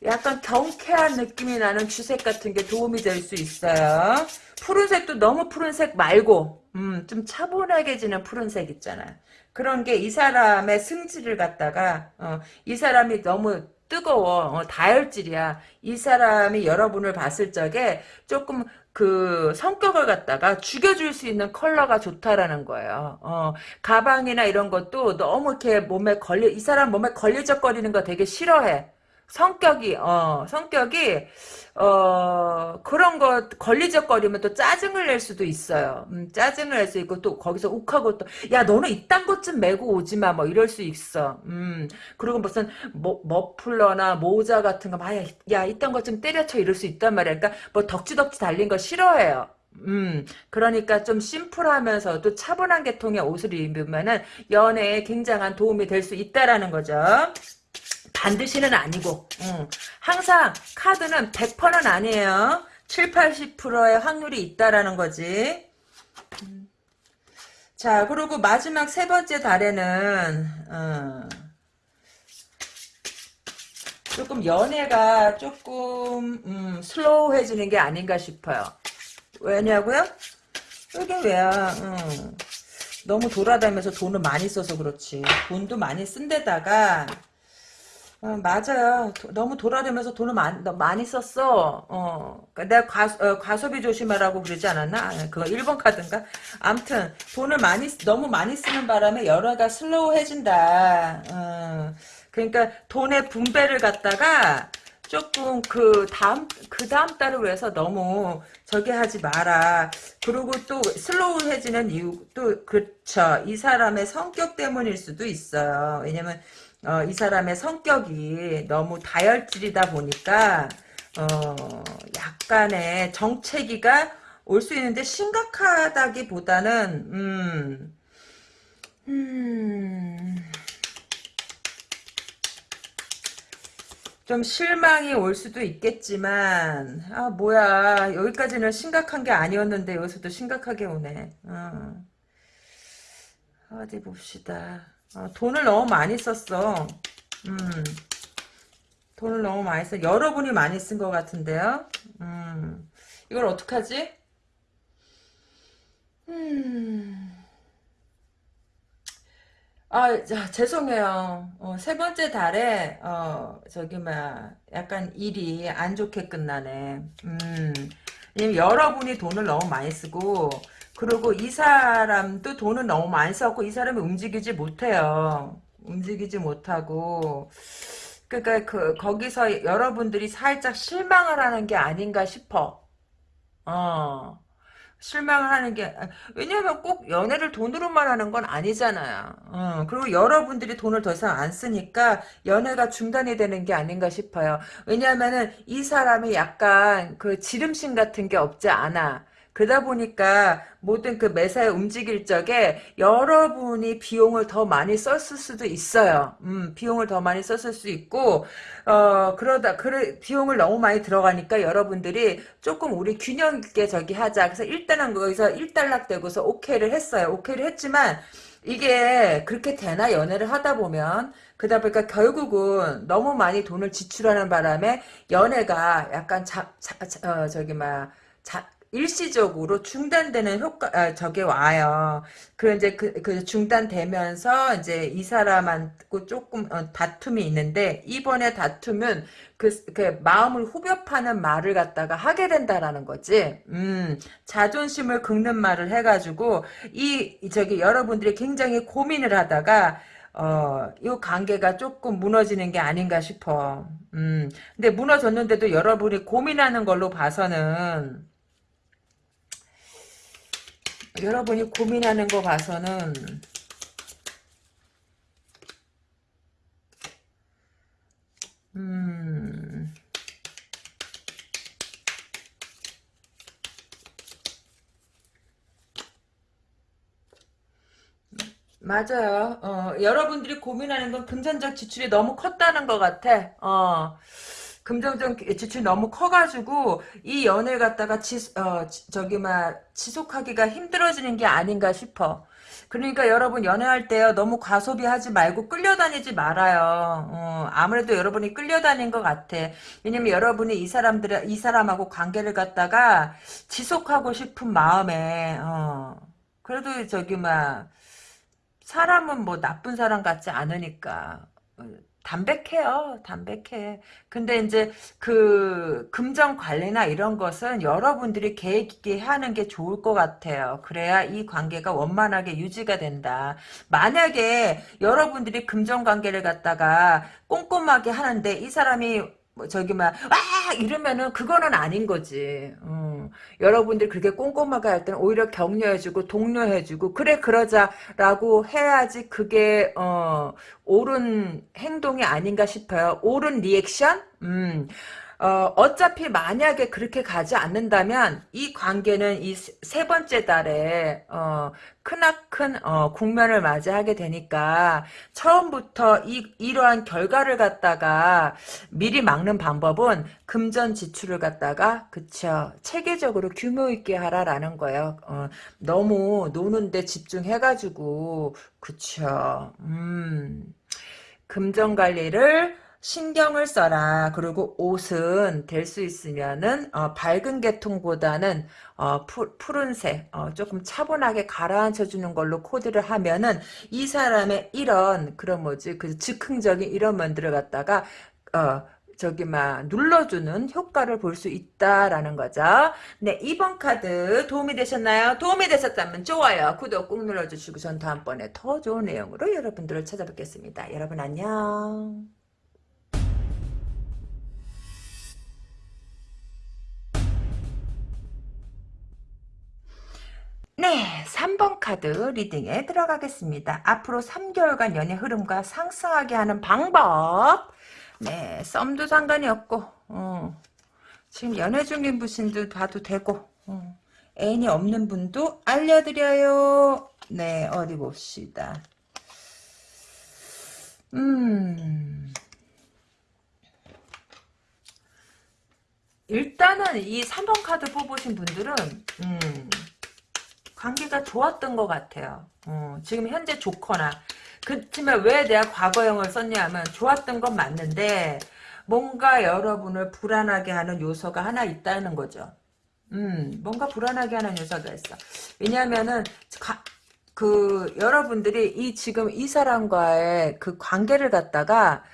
약간 경쾌한 느낌이 나는 쥐색 같은 게 도움이 될 수 있어요. 푸른색도 너무 푸른색 말고 음, 좀 차분하게 지는 푸른색 있잖아. 그런 게 이 사람의 승질을 갖다가 어, 이 사람이 너무 뜨거워 어, 다혈질이야. 이 사람이 여러분을 봤을 적에 조금 그 성격을 갖다가 죽여줄 수 있는 컬러가 좋다라는 거예요. 어, 가방이나 이런 것도 너무 이렇게 몸에 걸려 이 사람 몸에 걸리적거리는 거 되게 싫어해. 성격이 어 성격이 어 그런 거 걸리적거리면 또 짜증을 낼 수도 있어요. 음, 짜증을 낼 수 있고 또 거기서 욱하고 또 야 너는 이딴 것 좀 메고 오지 마 뭐 이럴 수 있어. 음 그리고 무슨 뭐 머플러나 모자 같은 거 막야 야 이딴 것 좀 때려쳐 이럴 수 있단 말이야. 그러니까 뭐 덕지덕지 달린 거 싫어해요. 음, 그러니까 좀 심플하면서도 차분한 계통의 옷을 입으면은 연애에 굉장한 도움이 될 수 있다라는 거죠. 반드시는 아니고 음. 항상 카드는 100%는 아니에요. 7, 80%의 확률이 있다라는 거지. 음. 자 그리고 마지막 세 번째 달에는 어, 조금 연애가 조금 음, 슬로우해지는 게 아닌가 싶어요. 왜냐고요? 이게 왜야? 음. 너무 돌아다니면서 돈을 많이 써서 그렇지. 돈도 많이 쓴 데다가 어, 맞아요. 도, 너무 돌아다니면서 돈을 많이, 많이 썼어. 어, 그러니까 내가 과, 어, 과소비 조심하라고 그러지 않았나? 아, 그거 1번 카드인가? 암튼, 돈을 많이, 너무 많이 쓰는 바람에 여러가 슬로우해진다. 어, 그러니까 돈의 분배를 갖다가 조금 그 다음, 그 다음 달을 위해서 너무 저기 하지 마라. 그리고 또 슬로우해지는 이유, 또, 그쵸. 이 사람의 성격 때문일 수도 있어요. 왜냐면, 어, 이 사람의 성격이 너무 다혈질이다 보니까 어, 약간의 정체기가 올 수 있는데 심각하다기보다는 음, 음, 좀 실망이 올 수도 있겠지만 아 뭐야 여기까지는 심각한 게 아니었는데 여기서도 심각하게 오네 어. 어디 봅시다 어, 돈을 너무 많이 썼어. 음, 돈을 너무 많이 써. 여러분이 많이 쓴 것 같은데요. 음, 이걸 어떡하지? 음, 아, 자, 죄송해요. 어, 세 번째 달에, 어, 저기, 막, 약간 일이 안 좋게 끝나네. 음, 여러분이 돈을 너무 많이 쓰고, 그리고 이 사람도 돈을 너무 많이 썼고 이 사람이 움직이지 못해요. 움직이지 못하고 그러니까 그 거기서 여러분들이 살짝 실망을 하는 게 아닌가 싶어. 어. 실망을 하는 게 왜냐하면 꼭 연애를 돈으로만 하는 건 아니잖아요. 어, 그리고 여러분들이 돈을 더 이상 안 쓰니까 연애가 중단이 되는 게 아닌가 싶어요. 왜냐하면은 이 사람이 약간 그 지름신 같은 게 없지 않아. 그러다 보니까 모든 그 매사에 움직일 적에 여러분이 비용을 더 많이 썼을 수도 있어요. 음, 비용을 더 많이 썼을 수 있고, 어, 그러다, 그래, 비용을 너무 많이 들어가니까 여러분들이 조금 우리 균형 있게 저기 하자. 그래서 일단은 거기서 일단락 되고서 오케이를 했어요. 오케이를 했지만, 이게 그렇게 되나 연애를 하다 보면 그러다 보니까 결국은 너무 많이 돈을 지출하는 바람에 연애가 약간 자, 자, 자 어, 저기 막 자, 일시적으로 중단되는 효과 아, 저게 와요. 그 이제 그, 그 중단되면서 이제 이 사람하고 조금 어, 다툼이 있는데 이번에 다툼은 그, 그 마음을 후벼 파는 말을 갖다가 하게 된다라는 거지. 음, 자존심을 긁는 말을 해가지고 이 저기 여러분들이 굉장히 고민을 하다가 어, 이 관계가 조금 무너지는 게 아닌가 싶어. 음, 근데 무너졌는데도 여러분이 고민하는 걸로 봐서는 여러분이 고민하는 거 봐서는 음 맞아요. 어, 여러분들이 고민하는 건 금전적 지출이 너무 컸다는 것 같아. 어. 금전적 지출이 너무 커가지고 이 연애를 갖다가 지, 어, 저기 막 지속하기가 힘들어지는 게 아닌가 싶어. 그러니까 여러분 연애할 때요 너무 과소비하지 말고 끌려다니지 말아요. 어, 아무래도 여러분이 끌려다닌 것 같아. 왜냐면 여러분이 이 사람들 이 사람하고 관계를 갖다가 지속하고 싶은 마음에 어, 그래도 저기 막 사람은 뭐 나쁜 사람 같지 않으니까 어, 담백해요. 담백해. 근데 이제 그 금전 관리나 이런 것은 여러분들이 계획 있게 하는 게 좋을 것 같아요. 그래야 이 관계가 원만하게 유지가 된다. 만약에 여러분들이 금전 관계를 갖다가 꼼꼼하게 하는데 이 사람이 뭐 저기 막 와! 이러면은 그거는 아닌 거지. 음. 여러분들이 그렇게 꼼꼼하게 할 때는 오히려 격려해주고 독려해주고 그래 그러자라고 해야지 그게 어 옳은 행동이 아닌가 싶어요. 옳은 리액션? 음. 어, 어차피 만약에 그렇게 가지 않는다면 이 관계는 이 세 번째 달에 어, 크나큰 어, 국면을 맞이하게 되니까 처음부터 이, 이러한 결과를 갖다가 미리 막는 방법은 금전 지출을 갖다가 그쵸 체계적으로 규모 있게 하라라는 거예요. 어, 너무 노는데 집중해가지고 그쵸 음 금전 관리를 신경을 써라. 그리고 옷은 될 수 있으면은 어, 밝은 계통보다는 어, 푸, 푸른색 어, 조금 차분하게 가라앉혀 주는 걸로 코디를 하면은 이 사람의 이런 그런 뭐지 그 즉흥적인 이런 면들을 갖다가 어, 저기 막 눌러주는 효과를 볼 수 있다라는 거죠. 네, 2번 카드 도움이 되셨나요? 도움이 되셨다면 좋아요. 구독 꾹 눌러주시고 전 다음번에 더 좋은 내용으로 여러분들을 찾아뵙겠습니다. 여러분 안녕. 네, 3번 카드 리딩에 들어가겠습니다. 앞으로 3개월간 연애 흐름과 상승하게 하는 방법. 네, 썸도 상관이 없고, 어, 지금 연애 중인 분들 봐도 되고, 어, 애인이 없는 분도 알려드려요. 네, 어디 봅시다. 음. 일단은 이 3번 카드 뽑으신 분들은, 음, 관계가 좋았던 것 같아요. 어, 지금 현재 좋거나 그렇지만 왜 내가 과거형을 썼냐 하면 좋았던 건 맞는데 뭔가 여러분을 불안하게 하는 요소가 하나 있다는 거죠. 음, 뭔가 불안하게 하는 요소가 있어. 왜냐하면은 가, 그 여러분들이 이 지금 이 사람과의 그 관계를 갖다가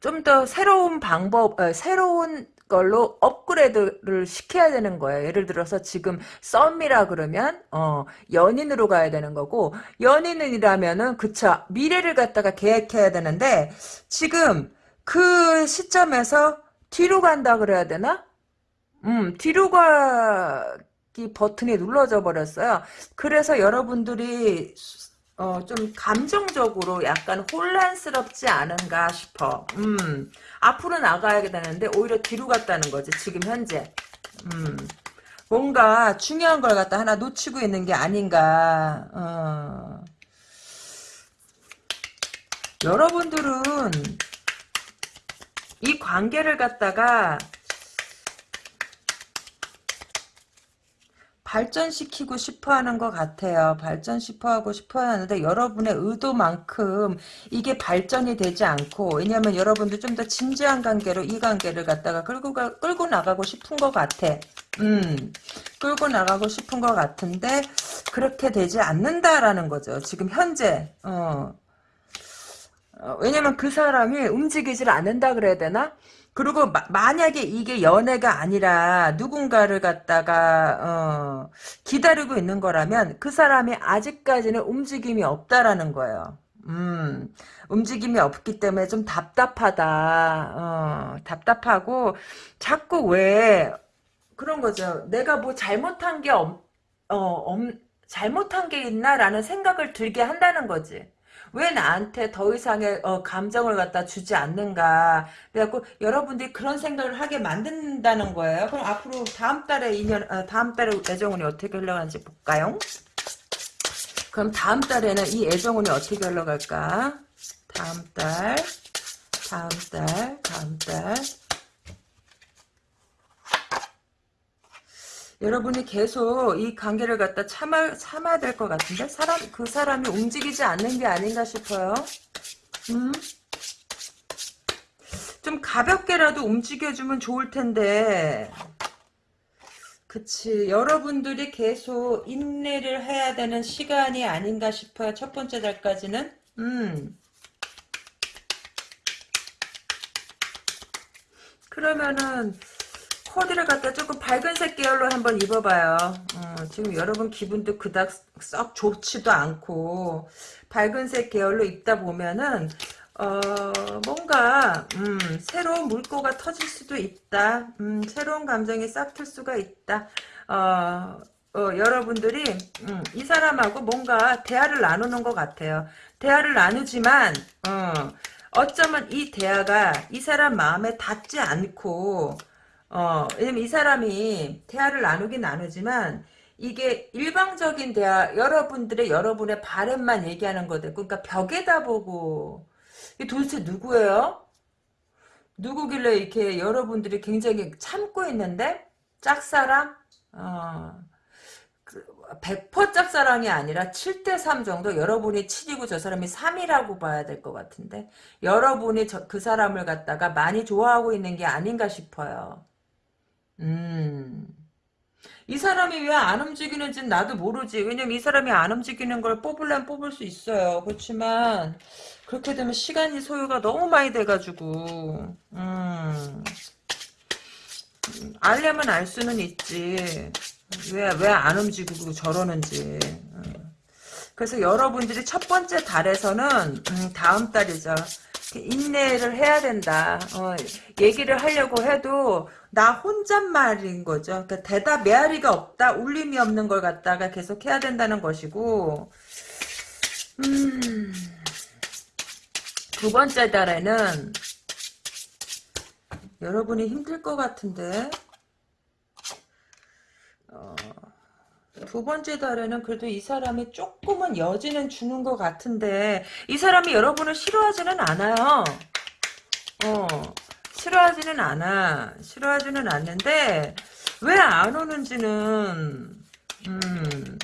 좀 더 새로운 방법, 어, 새로운 걸로 업그레이드를 시켜야 되는 거예요. 예를 들어서 지금 썸이라 그러면 어 연인으로 가야 되는 거고 연인이라면은 그쵸 미래를 갖다가 계획해야 되는데 지금 그 시점에서 뒤로 간다 그래야 되나? 음 뒤로 가기 버튼이 눌러져 버렸어요. 그래서 여러분들이 어, 좀 감정적으로 약간 혼란스럽지 않은가 싶어. 음, 앞으로 나가야 되는데 오히려 뒤로 갔다는 거지, 지금 현재. 음, 뭔가 중요한 걸 갖다 하나 놓치고 있는 게 아닌가. 어. 여러분들은 이 관계를 갖다가 발전시키고 싶어 하는 것 같아요. 발전시켜 하고 싶어 하는데 여러분의 의도만큼 이게 발전이 되지 않고 왜냐면 여러분들 좀더 진지한 관계로 이 관계를 갖다가 끌고 가, 끌고 나가고 싶은 것 같아. 음, 끌고 나가고 싶은 것 같은데 그렇게 되지 않는다라는 거죠. 지금 현재. 어. 어, 왜냐면 그 사람이 움직이질 않는다 그래야 되나? 그리고 마, 만약에 이게 연애가 아니라 누군가를 갖다가 어, 기다리고 있는 거라면 그 사람이 아직까지는 움직임이 없다라는 거예요. 음, 움직임이 없기 때문에 좀 답답하다. 어, 답답하고 자꾸 왜 그런 거죠. 내가 뭐 잘못한 게 없, 어, 엄, 잘못한 게 있나라는 생각을 들게 한다는 거지. 왜 나한테 더 이상의 어, 감정을 갖다 주지 않는가. 그래갖고 여러분들이 그런 생각을 하게 만든다는 거예요. 그럼 앞으로 다음 달에 인연, 아, 다음 달에 애정운이 어떻게 흘러가는지 볼까요? 그럼 다음 달에는 이 애정운이 어떻게 흘러갈까? 다음 달, 다음 달, 다음 달. 여러분이 계속 이 관계를 갖다 참아, 참아야 될 것 같은데? 사람, 그 사람이 움직이지 않는 게 아닌가 싶어요. 음? 좀 가볍게라도 움직여주면 좋을 텐데. 그치. 여러분들이 계속 인내를 해야 되는 시간이 아닌가 싶어요. 첫 번째 달까지는. 음. 그러면은, 코디를 갖다 조금 밝은색 계열로 한번 입어봐요. 어, 지금 여러분 기분도 그닥 썩 좋지도 않고 밝은색 계열로 입다 보면은 어, 뭔가 음, 새로운 물꼬가 터질 수도 있다. 음, 새로운 감정이 싹 틀 수가 있다. 어, 어, 여러분들이 음, 이 사람하고 뭔가 대화를 나누는 것 같아요. 대화를 나누지만 어, 어쩌면 이 대화가 이 사람 마음에 닿지 않고 어, 왜냐면 이 사람이 대화를 나누긴 나누지만 이게 일방적인 대화, 여러분들의 여러분의 바램만 얘기하는 거들. 그러니까 벽에다 보고 이게 도대체 누구예요? 누구길래 이렇게 여러분들이 굉장히 참고 있는데 짝사랑? 어, 100%그 짝사랑이 아니라 7대3 정도 여러분이 7이고 저 사람이 3이라고 봐야 될 것 같은데 여러분이 저, 그 사람을 갖다가 많이 좋아하고 있는 게 아닌가 싶어요. 음. 이 사람이 왜 안 움직이는지는 나도 모르지. 왜냐면 이 사람이 안 움직이는 걸 뽑으려면 뽑을 수 있어요. 그렇지만 그렇게 되면 시간이 소요가 너무 많이 돼가지고 음. 알려면 알 수는 있지. 왜 왜 안 움직이고 저러는지. 음. 그래서 여러분들이 첫 번째 달에서는 음, 다음 달이죠. 인내를 해야 된다. 어, 얘기를 하려고 해도 나 혼잣말인 거죠. 그러니까 대답 메아리가 없다. 울림이 없는 걸 갖다가 계속 해야 된다는 것이고 음, 두 번째 달에는 여러분이 힘들 것 같은데 어, 두 번째 달에는 그래도 이 사람이 조금은 여지는 주는 것 같은데 이 사람이 여러분을 싫어하지는 않아요. 어, 싫어하지는 않아. 싫어하지는 않는데 왜 안 오는지는 음,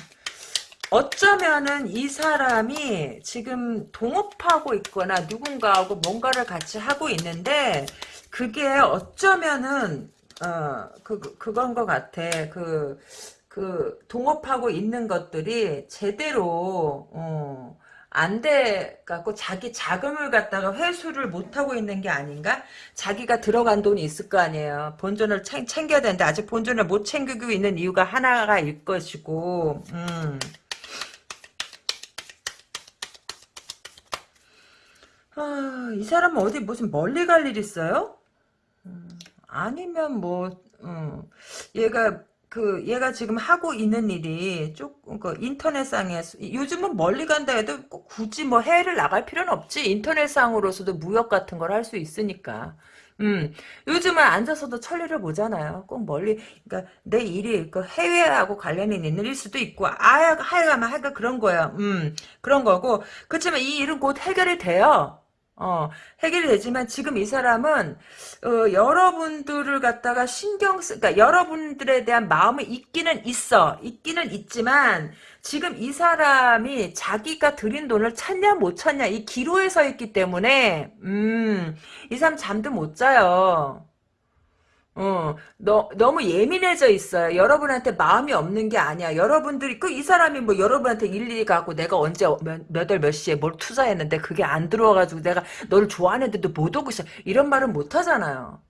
어쩌면은 이 사람이 지금 동업하고 있거나 누군가하고 뭔가를 같이 하고 있는데 그게 어쩌면은 어, 그, 그건 것 같아. 그, 그, 동업하고 있는 것들이 제대로, 어, 안돼 갖고 자기 자금을 갖다가 회수를 못 하고 있는 게 아닌가? 자기가 들어간 돈이 있을 거 아니에요. 본전을 챙, 챙겨야 되는데 아직 본전을 못 챙기고 있는 이유가 하나가 일 것이고 음. 아, 이 사람은 어디 무슨 멀리 갈 일 있어요? 음, 아니면 뭐 음, 얘가 그 얘가 지금 하고 있는 일이 조금 그 인터넷상에서 요즘은 멀리 간다 해도 굳이 뭐 해외를 나갈 필요는 없지 인터넷상으로서도 무역 같은 걸 할 수 있으니까 음, 요즘은 앉아서도 천리를 보잖아요. 꼭 멀리, 그러니까 내 일이 그 해외하고 관련이 있는 일 수도 있고, 아야, 하여가면 하여가 그런 거예요. 음, 그런 거고. 그렇지만 이 일은 곧 해결이 돼요. 어, 해결이 되지만 지금 이 사람은 어, 여러분들을 갖다가 신경 쓰, 그러니까 여러분들에 대한 마음이 있기는 있어, 있기는 있지만 지금 이 사람이 자기가 들인 돈을 찾냐 못 찾냐 이 기로에 서 있기 때문에 음, 이 사람 잠도 못 자요. 어, 너, 너무 예민해져 있어요. 여러분한테 마음이 없는 게 아니야. 여러분들이, 그, 이 사람이 뭐 여러분한테 일일이 가고 내가 언제 몇, 몇월 몇 시에 뭘 투자했는데 그게 안 들어와가지고 내가 너를 좋아하는데도 못 오고 있어. 이런 말은 못 하잖아요.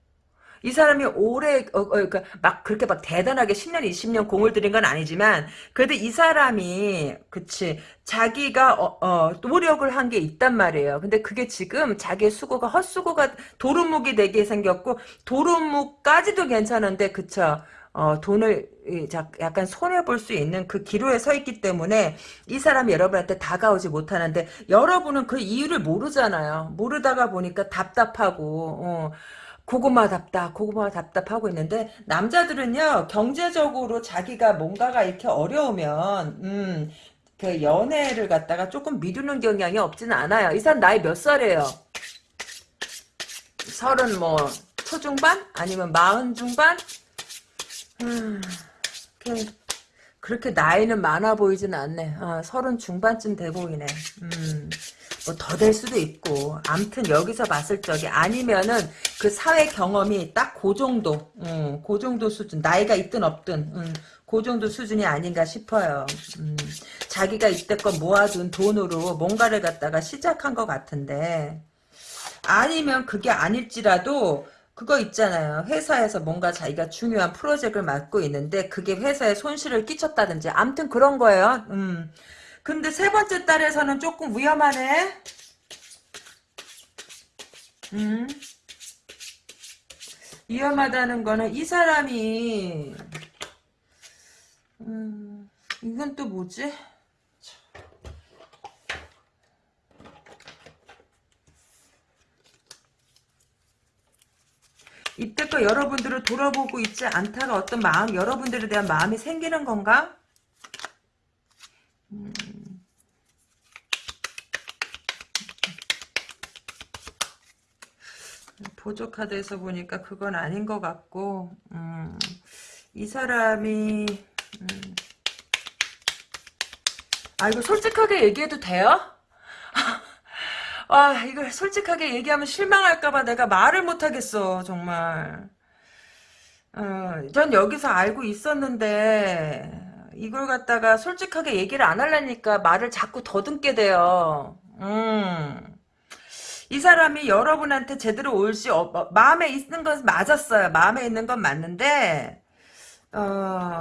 이 사람이 오래 어, 어, 그러니까 막 그렇게 막 대단하게 10년 20년 공을 들인 건 아니지만 그래도 이 사람이 그치 자기가 어, 어, 노력을 한 게 있단 말이에요. 근데 그게 지금 자기의 수고가 헛수고가 도루묵이 되게 생겼고 도루묵까지도 괜찮은데 그쵸. 어, 돈을 약간 손해볼 수 있는 그 기로에 서 있기 때문에 이 사람이 여러분한테 다가오지 못하는데 여러분은 그 이유를 모르잖아요. 모르다가 보니까 답답하고 어, 고구마답다 고구마 답답 하고 있는데 남자들은요 경제적으로 자기가 뭔가가 이렇게 어려우면 음, 그 연애를 갖다가 조금 미루는 경향이 없지는 않아요. 이 사람 나이 몇 살이에요? 서른 뭐 초중반? 아니면 마흔 중반? 음, 그렇게 나이는 많아 보이진 않네. 아, 서른 중반쯤 돼 보이네. 음. 뭐 더 될 수도 있고 암튼 여기서 봤을 적에 아니면은 그 사회 경험이 딱 그 정도 음, 그 정도 수준 나이가 있든 없든 음, 그 정도 수준이 아닌가 싶어요 음, 자기가 이때껏 모아둔 돈으로 뭔가를 갖다가 시작한 것 같은데 아니면 그게 아닐지라도 그거 있잖아요. 회사에서 뭔가 자기가 중요한 프로젝트를 맡고 있는데 그게 회사에 손실을 끼쳤다든지 암튼 그런 거예요. 음. 근데 세 번째 딸에서는 조금 위험하네. 음. 위험하다는 거는 이 사람이 음, 이건 또 뭐지? 이때껏 여러분들을 돌아보고 있지 않다가 어떤 마음, 여러분들에 대한 마음이 생기는 건가? 음. 보조 카드에서 보니까 그건 아닌 것 같고 음, 이 사람이 음, 아 이거 솔직하게 얘기해도 돼요? <laughs> 아 이걸 솔직하게 얘기하면 실망할까봐 내가 말을 못하겠어 정말 어, 전 여기서 알고 있었는데 이걸 갖다가 솔직하게 얘기를 안 하려니까 말을 자꾸 더듬게 돼요 음. 이 사람이 여러분한테 제대로 올지 어, 뭐, 마음에 있는 건 맞았어요. 마음에 있는 건 맞는데 어...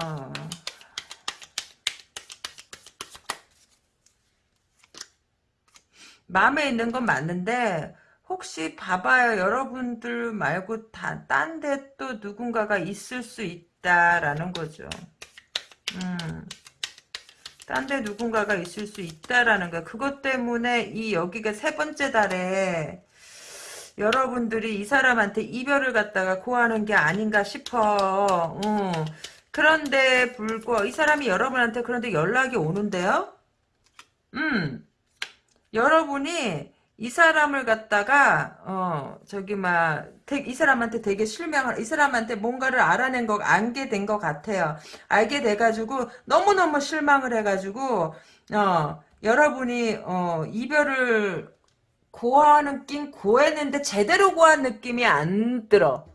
마음에 있는 건 맞는데 혹시 봐봐요. 여러분들 말고 딴데 또 누군가가 있을 수 있다라는 거죠. 음. 딴 데 누군가가 있을 수 있다라는 거야. 그것 때문에 이 여기가 세 번째 달에 여러분들이 이 사람한테 이별을 갖다가 고하는 게 아닌가 싶어. 음. 그런데 불구 이 사람이 여러분한테 그런데 연락이 오는데요. 음. 여러분이 이 사람을 갖다가 어 저기 막 이 사람한테 되게 실망을 이 사람한테 뭔가를 알아낸 거 알게 된 것 같아요. 알게 돼가지고 너무 너무 실망을 해가지고 어 여러분이 어 이별을 고하는 낀 고했는데 제대로 고한 느낌이 안 들어.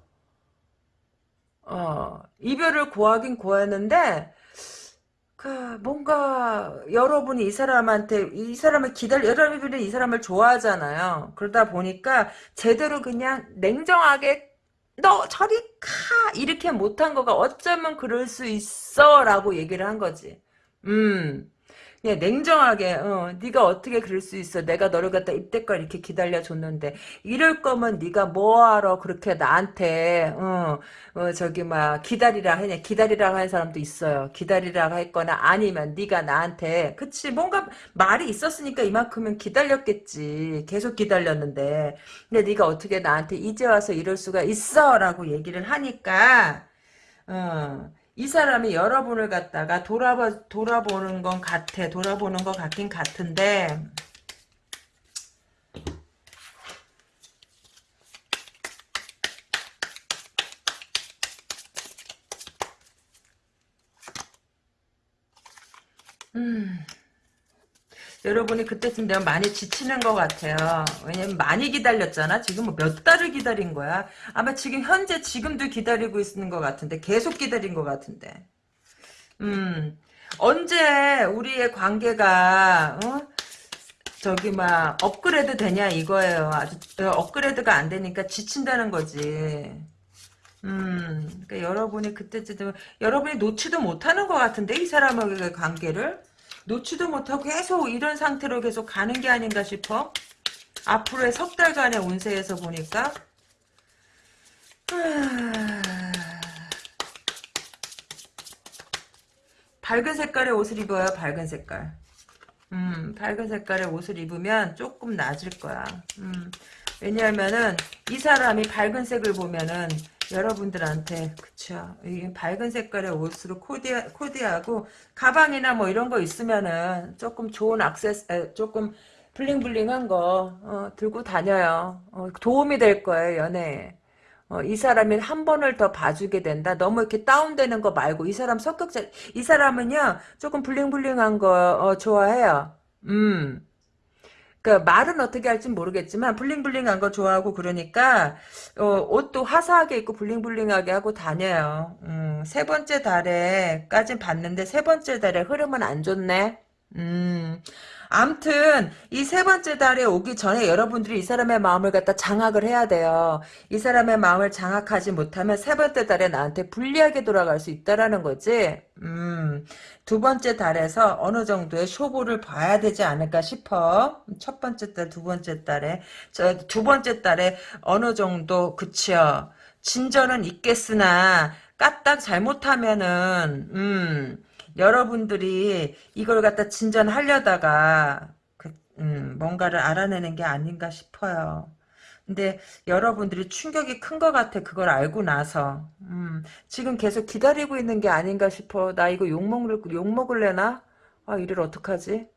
어 이별을 고하긴 고했는데 그 뭔가 여러분이 이 사람한테 이 사람을 기다려 여러분이 이 사람을 좋아하잖아요. 그러다 보니까 제대로 그냥 냉정하게 너 저리 가 이렇게 못한 거가 어쩌면 그럴 수 있어라고 얘기를 한 거지. 음. 그냥 냉정하게 어, 네가 어떻게 그럴 수 있어? 내가 너를 갖다 입대걸 이렇게 기다려줬는데 이럴 거면 네가 뭐하러 그렇게 나한테 어, 어 저기 막 기다리라 하냐? 기다리라 하는 사람도 있어요. 기다리라 했거나 아니면 네가 나한테 그치 뭔가 말이 있었으니까 이만큼은 기다렸겠지. 계속 기다렸는데. 근데 네가 어떻게 나한테 이제 와서 이럴 수가 있어? 라고 얘기를 하니까 어, 이 사람이 여러분을 갖다가 돌아봐, 돌아보는 건 같아. 돌아보는 것 같긴 같은데, 음, 여러분이 그때쯤 되면 많이 지치는 것 같아요. 왜냐면 많이 기다렸잖아. 지금 뭐 몇 달을 기다린 거야. 아마 지금 현재 지금도 기다리고 있는 것 같은데 계속 기다린 것 같은데. 음 언제 우리의 관계가 어? 저기 막 업그레이드 되냐 이거예요. 아주 어, 업그레이드가 안 되니까 지친다는 거지. 음, 그러니까 여러분이 그때쯤 여러분이 놓지도 못하는 것 같은데 이 사람과의 관계를 놓지도 못하고 계속 이런 상태로 계속 가는 게 아닌가 싶어. 앞으로의 석 달간의 운세에서 보니까 밝은 색깔의 옷을 입어요. 밝은 색깔. 음, 밝은 색깔의 옷을 입으면 조금 나아질 거야. 음, 왜냐하면은 이 사람이 밝은 색을 보면은 여러분들한테 그쵸 이 밝은 색깔의 옷으로 코디 코디하고 가방이나 뭐 이런 거 있으면은 조금 좋은 액세스 조금 블링블링한 거 어, 들고 다녀요 어, 도움이 될 거예요 연애에 어, 이 사람이 한 번을 더 봐주게 된다. 너무 이렇게 다운되는 거 말고 이 사람 성격 자, 이 사람은요 조금 블링블링한 거 어, 좋아해요. 음. 그 말은 어떻게 할지 모르겠지만 블링블링한 거 좋아하고 그러니까 어, 옷도 화사하게 입고 블링블링하게 하고 다녀요. 음, 세 번째 달에까진 봤는데 세 번째 달에 흐름은 안 좋네. 음. 암튼 이 세 번째 달에 오기 전에 여러분들이 이 사람의 마음을 갖다 장악을 해야 돼요. 이 사람의 마음을 장악하지 못하면 세 번째 달에 나한테 불리하게 돌아갈 수 있다라는 거지. 음, 두 번째 달에서 어느 정도의 쇼부를 봐야 되지 않을까 싶어. 첫 번째 달, 두 번째 달에 저 두 번째 달에 어느 정도 그치요. 진전은 있겠으나 까딱 잘못하면은 음. 여러분들이 이걸 갖다 진전하려다가 그, 음, 뭔가를 알아내는 게 아닌가 싶어요. 근데 여러분들이 충격이 큰 것 같아 그걸 알고 나서 음, 지금 계속 기다리고 있는 게 아닌가 싶어 나 이거 욕먹을, 욕먹을래나? 아 이를 어떡하지?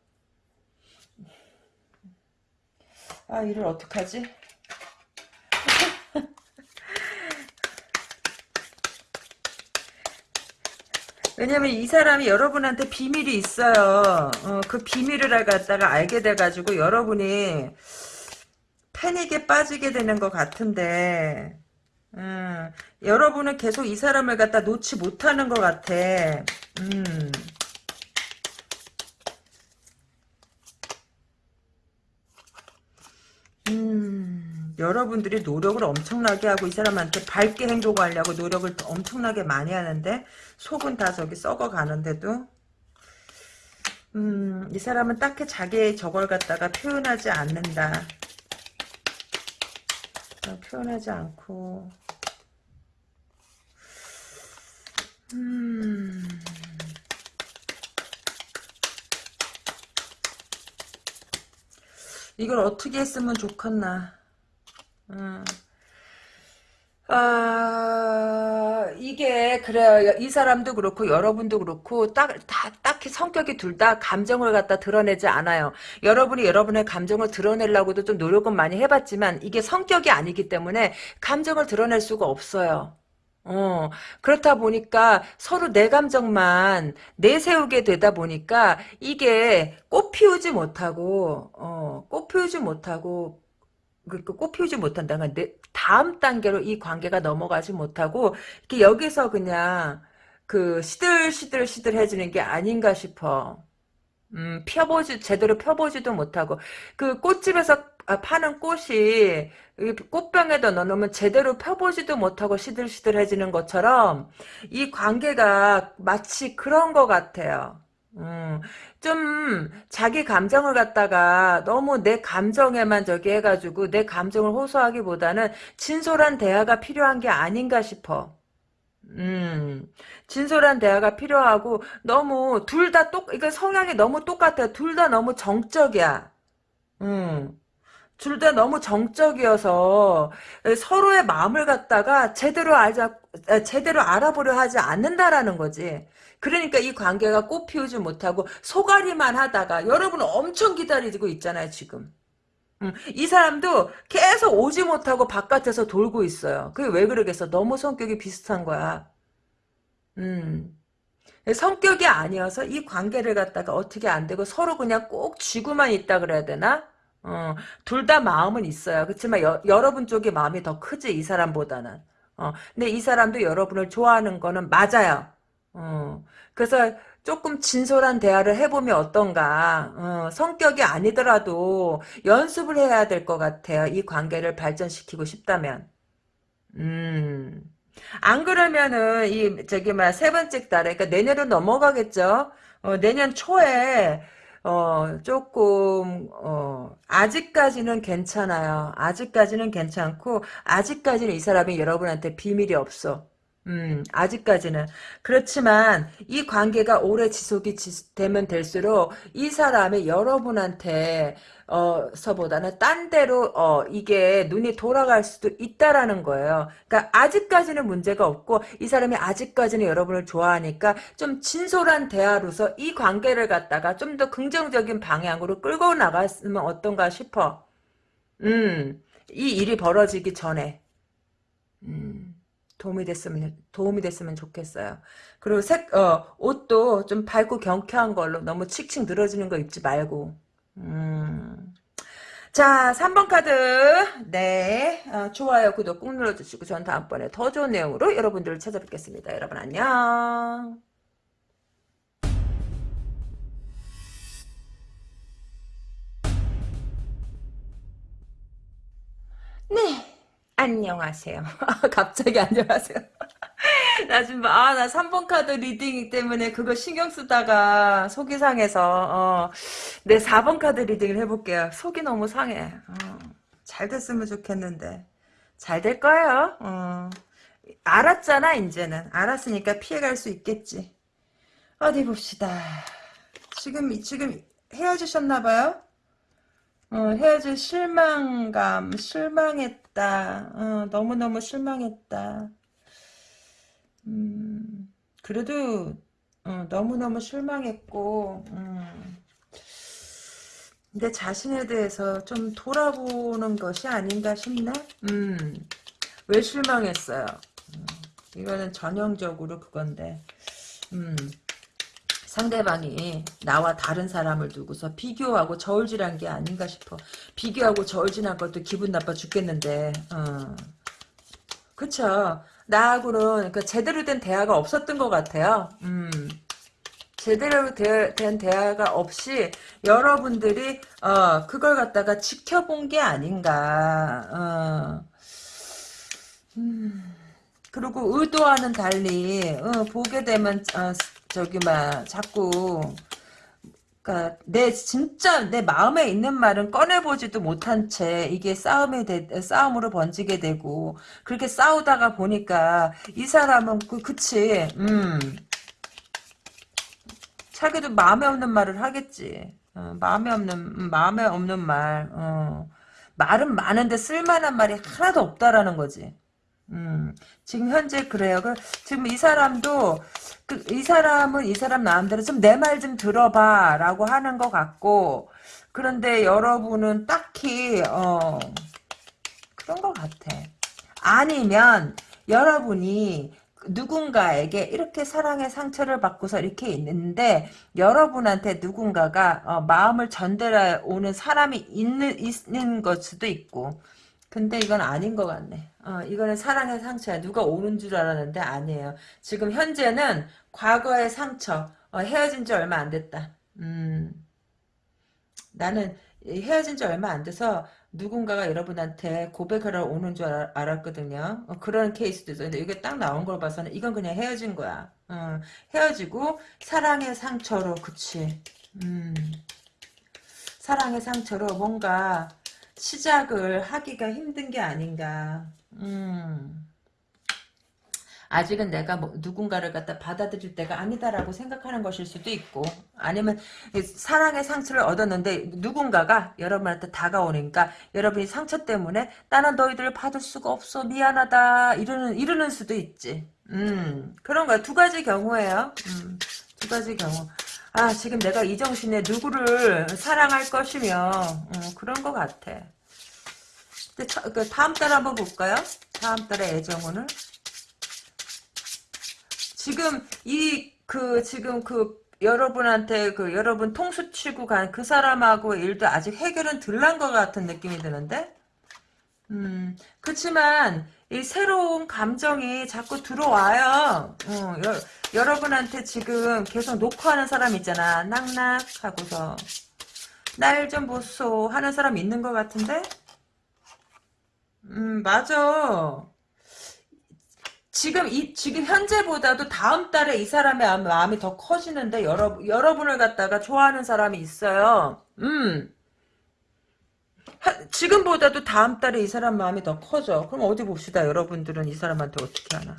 아 이를 어떡하지? 왜냐면 이 사람이 여러분한테 비밀이 있어요. 어, 그 비밀을 갖다가 알게 돼가지고 여러분이 패닉에 빠지게 되는 것 같은데 음, 여러분은 계속 이 사람을 갖다 놓지 못하는 것 같아. 음. 음, 여러분들이 노력을 엄청나게 하고 이 사람한테 밝게 행동하려고 노력을 엄청나게 많이 하는데 속은 다 저기 썩어가는데도 음, 이 사람은 딱히 자기의 저걸 갖다가 표현하지 않는다. 어, 표현하지 않고 음... 이걸 어떻게 했으면 좋겠나. 음. 아, 이게, 그래요. 이 사람도 그렇고, 여러분도 그렇고, 딱, 다, 딱히 성격이 둘 다 감정을 갖다 드러내지 않아요. 여러분이 여러분의 감정을 드러내려고도 좀 노력은 많이 해봤지만, 이게 성격이 아니기 때문에, 감정을 드러낼 수가 없어요. 어, 그렇다 보니까 서로 내 감정만 내세우게 되다 보니까 이게 꽃 피우지 못하고, 어, 꽃 피우지 못하고, 그, 그 꽃 피우지 못한다는 건 다음 단계로 이 관계가 넘어가지 못하고, 이렇게 여기서 그냥 그 시들시들 시들해지는 게 아닌가 싶어. 음, 펴보지, 제대로 펴보지도 못하고, 그 꽃집에서 아, 파는 꽃이 꽃병에다 넣어놓으면 제대로 펴보지도 못하고 시들시들해지는 것처럼 이 관계가 마치 그런 것 같아요. 음, 좀 자기 감정을 갖다가 너무 내 감정에만 저기 해가지고 내 감정을 호소하기보다는 진솔한 대화가 필요한 게 아닌가 싶어. 음, 진솔한 대화가 필요하고 너무 둘 다 똑, 이거 성향이 너무 똑같아. 둘 다 너무 정적이야. 음. 둘 다 너무 정적이어서 서로의 마음을 갖다가 제대로 알자, 아, 제대로 알아보려 하지 않는다라는 거지. 그러니까 이 관계가 꽃 피우지 못하고 소가리만 하다가 여러분 엄청 기다리고 있잖아요, 지금. 음, 이 사람도 계속 오지 못하고 바깥에서 돌고 있어요. 그게 왜 그러겠어? 너무 성격이 비슷한 거야. 음. 성격이 아니어서 이 관계를 갖다가 어떻게 안 되고 서로 그냥 꼭 쥐고만 있다 그래야 되나? 어, 둘 다 마음은 있어요. 그렇지만 여, 여러분 쪽의 마음이 더 크지 이 사람보다는. 어, 근데 이 사람도 여러분을 좋아하는 거는 맞아요. 어, 그래서 조금 진솔한 대화를 해보면 어떤가. 어, 성격이 아니더라도 연습을 해야 될 것 같아요. 이 관계를 발전시키고 싶다면. 음. 안 그러면은 이 저기 막 세 번째 달에 그러니까 내년으로 넘어가겠죠. 어, 내년 초에 어, 조금, 어, 아직까지는 괜찮아요. 아직까지는 괜찮고, 아직까지는 이 사람이 여러분한테 비밀이 없어. 음, 아직까지는. 그렇지만, 이 관계가 오래 지속이 지, 되면 될수록, 이 사람이 여러분한테, 어, 서보다는 딴 데로, 어, 이게 눈이 돌아갈 수도 있다라는 거예요. 그러니까, 아직까지는 문제가 없고, 이 사람이 아직까지는 여러분을 좋아하니까, 좀 진솔한 대화로서 이 관계를 갖다가 좀 더 긍정적인 방향으로 끌고 나갔으면 어떤가 싶어. 음, 이 일이 벌어지기 전에. 음. 도움이 됐으면 도움이 됐으면 좋겠어요. 그리고 색 어, 옷도 좀 밝고 경쾌한 걸로 너무 칙칙 늘어지는 거 입지 말고. 음. 자, 3번 카드. 네. 어, 좋아요, 구독 꾹 눌러주시고, 전 다음번에 더 좋은 내용으로 여러분들을 찾아뵙겠습니다. 여러분 안녕. 네. 안녕하세요. <laughs> 갑자기 안녕하세요. 나 지금 아 나 3번 카드 reading 때문에 그거 신경 쓰다가 속이 상해서 어, 내 4번 카드 reading을 해볼게요. 속이 너무 상해. 어, 잘 됐으면 좋겠는데 잘 될 거예요. 어, 알았잖아 이제는 알았으니까 피해갈 수 있겠지. 어디 봅시다. 지금 지금 헤어지셨나 봐요? 어, 헤어질 실망감, 실망했다. 어, 너무너무 실망했다. 음, 그래도 어, 너무너무 실망했고 음, 내 자신에 대해서 좀 돌아보는 것이 아닌가 싶네. 음, 왜 실망했어요? 음, 이거는 전형적으로 그건데 음, 상대방이 나와 다른 사람을 두고서 비교하고 저울질한 게 아닌가 싶어. 비교하고 저울질한 것도 기분 나빠 죽겠는데. 어. 그쵸. 나하고는 그 제대로 된 대화가 없었던 것 같아요. 음. 제대로 되, 된 대화가 없이 여러분들이 어, 그걸 갖다가 지켜본 게 아닌가. 어. 음. 그리고 의도와는 달리 어, 보게 되면 어, 저기 막 자꾸 그러니까 내 진짜 내 마음에 있는 말은 꺼내보지도 못한 채 이게 싸움에 되, 싸움으로 번지게 되고 그렇게 싸우다가 보니까 이 사람은 그 그치? 음. 자기도 마음에 없는 말을 하겠지. 어, 마음에 없는 음, 마음에 없는 말. 어. 말은 많은데 쓸만한 말이 하나도 없다라는 거지 음, 지금 현재 그래요. 그, 지금 이 사람도 그, 이 사람은 이 사람 마음대로 좀 내 말 좀 들어봐 라고 하는 것 같고 그런데 여러분은 딱히 어, 그런 것 같아. 아니면 여러분이 누군가에게 이렇게 사랑의 상처를 받고서 이렇게 있는데 여러분한테 누군가가 어, 마음을 전달해 오는 사람이 있는 있는 것 수도 있고 근데 이건 아닌 것 같네. 어, 이거는 사랑의 상처야. 누가 오는 줄 알았는데 아니에요. 지금 현재는 과거의 상처. 어, 헤어진 지 얼마 안 됐다. 음, 나는 헤어진 지 얼마 안 돼서 누군가가 여러분한테 고백하러 오는 줄 알, 알았거든요. 어, 그런 케이스도 있어요. 근데 이게 딱 나온 걸 봐서는 이건 그냥 헤어진 거야. 어, 헤어지고 사랑의 상처로 그치. 음, 사랑의 상처로 뭔가 시작을 하기가 힘든 게 아닌가. 음. 아직은 내가 뭐 누군가를 갖다 받아들일 때가 아니다라고 생각하는 것일 수도 있고 아니면 사랑의 상처를 얻었는데 누군가가 여러분한테 다가오니까 여러분이 상처 때문에 나는 너희들을 받을 수가 없어 미안하다 이러는 이러는 수도 있지. 음 그런 거야 두 가지 경우예요. 음, 두 가지 경우. 아 지금 내가 이 정신에 누구를 사랑할 것이며 음, 그런 것 같아. 근데 차, 그 다음 달 한번 볼까요? 다음 달에 애정운을. 지금 이 그 지금 그 여러분한테 그 여러분 통수 치고 간 그 사람하고 일도 아직 해결은 덜 난 것 같은 느낌이 드는데 음 그렇지만 이 새로운 감정이 자꾸 들어와요. 어, 여, 여러분한테 지금 계속 녹화하는 사람 있잖아. 낙낙 하고서. 날 좀 보소 하는 사람 있는 것 같은데? 음 맞아. 지금 이 지금 현재보다도 다음 달에 이 사람의 마음이 더 커지는데 여러 여러분을 갖다가 좋아하는 사람이 있어요. 음. 하, 지금보다도 다음 달에 이 사람 마음이 더 커져. 그럼 어디 봅시다. 여러분들은 이 사람한테 어떻게 하나.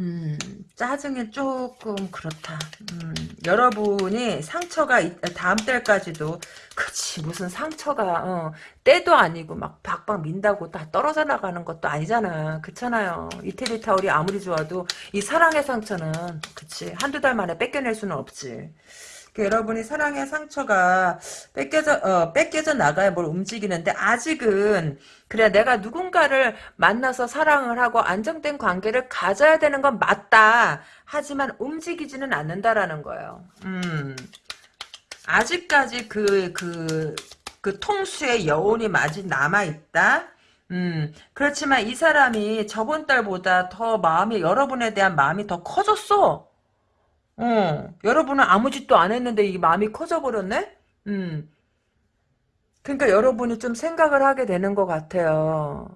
음, 짜증이 조금 그렇다. 음, 여러분이 상처가 다음 달까지도 그치 무슨 상처가 어, 때도 아니고 막 박박 민다고 다 떨어져 나가는 것도 아니잖아. 그렇잖아요. 이태리 타올이 아무리 좋아도 이 사랑의 상처는 그치 한두 달 만에 뺏겨낼 수는 없지. 그 여러분이 사랑의 상처가 뺏겨져 어, 뺏겨져 나가야 뭘 움직이는데 아직은 그래 내가 누군가를 만나서 사랑을 하고 안정된 관계를 가져야 되는 건 맞다. 하지만 움직이지는 않는다라는 거예요. 음. 아직까지 그 그, 그 통수의 여운이 아직 남아있다. 음, 그렇지만 이 사람이 저번 달보다 더 마음이, 여러분에 대한 마음이 더 커졌어. 어, 여러분은 아무 짓도 안 했는데 이 마음이 커져버렸네? 음. 그러니까 여러분이 좀 생각을 하게 되는 것 같아요.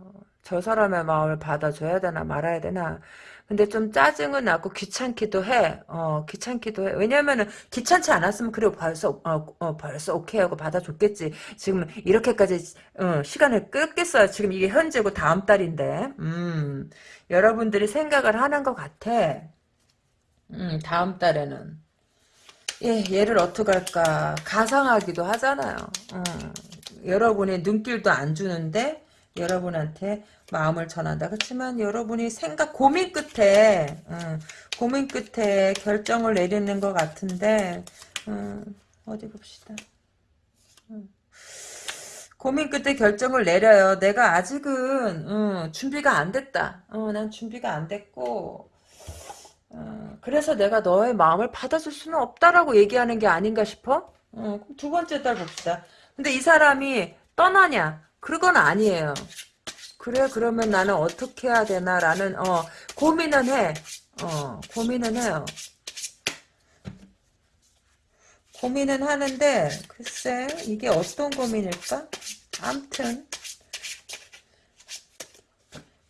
저 사람의 마음을 받아줘야 되나 말아야 되나. 근데 좀 짜증은 나고 귀찮기도 해. 어, 귀찮기도 해. 왜냐면은 귀찮지 않았으면 그래 벌써 어, 어 벌써 오케이 하고 받아줬겠지. 지금 이렇게까지 어, 시간을 끌겠어요. 지금 이게 현재고 다음 달인데. 음. 여러분들이 생각을 하는 것 같아. 음, 다음 달에는. 예, 얘를 어떻게 할까. 가상하기도 하잖아요. 음, 여러분의 눈길도 안 주는데, 여러분한테 마음을 전한다. 그렇지만 여러분이 생각, 고민 끝에, 음, 고민 끝에 결정을 내리는 것 같은데, 음, 어디 봅시다. 음. 고민 끝에 결정을 내려요. 내가 아직은 음, 준비가 안 됐다. 어, 난 준비가 안 됐고 어, 그래서 내가 너의 마음을 받아줄 수는 없다라고 얘기하는 게 아닌가 싶어? 어, 두 번째 달 봅시다. 근데 이 사람이 떠나냐? 그건 아니에요. 그래 그러면 나는 어떻게 해야 되나라는 어, 고민은 해. 어, 고민은 해요. 고민은 하는데 글쎄 이게 어떤 고민일까? 암튼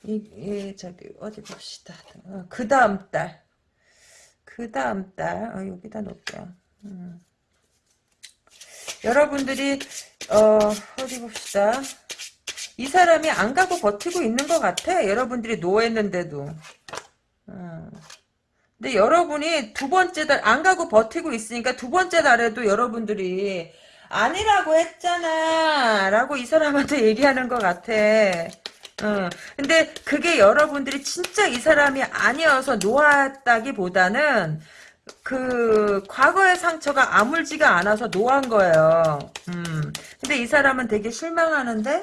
이, 이 저기 어디 봅시다. 어, 그 다음 달 그 다음 달 어, 여기다 놓을게요. 음. 여러분들이 어, 어디 봅시다. 이 사람이 안 가고 버티고 있는 것 같아. 여러분들이 노했는데도. 음. 근데 여러분이 두 번째 달 안 가고 버티고 있으니까 두 번째 달에도 여러분들이 아니라고 했잖아 라고 이 사람한테 얘기하는 것 같아. 어, 근데 그게 여러분들이 진짜 이 사람이 아니어서 놓았다기보다는 그 과거의 상처가 아물지가 않아서 놓은 거예요. 음. 근데 이 사람은 되게 실망하는데,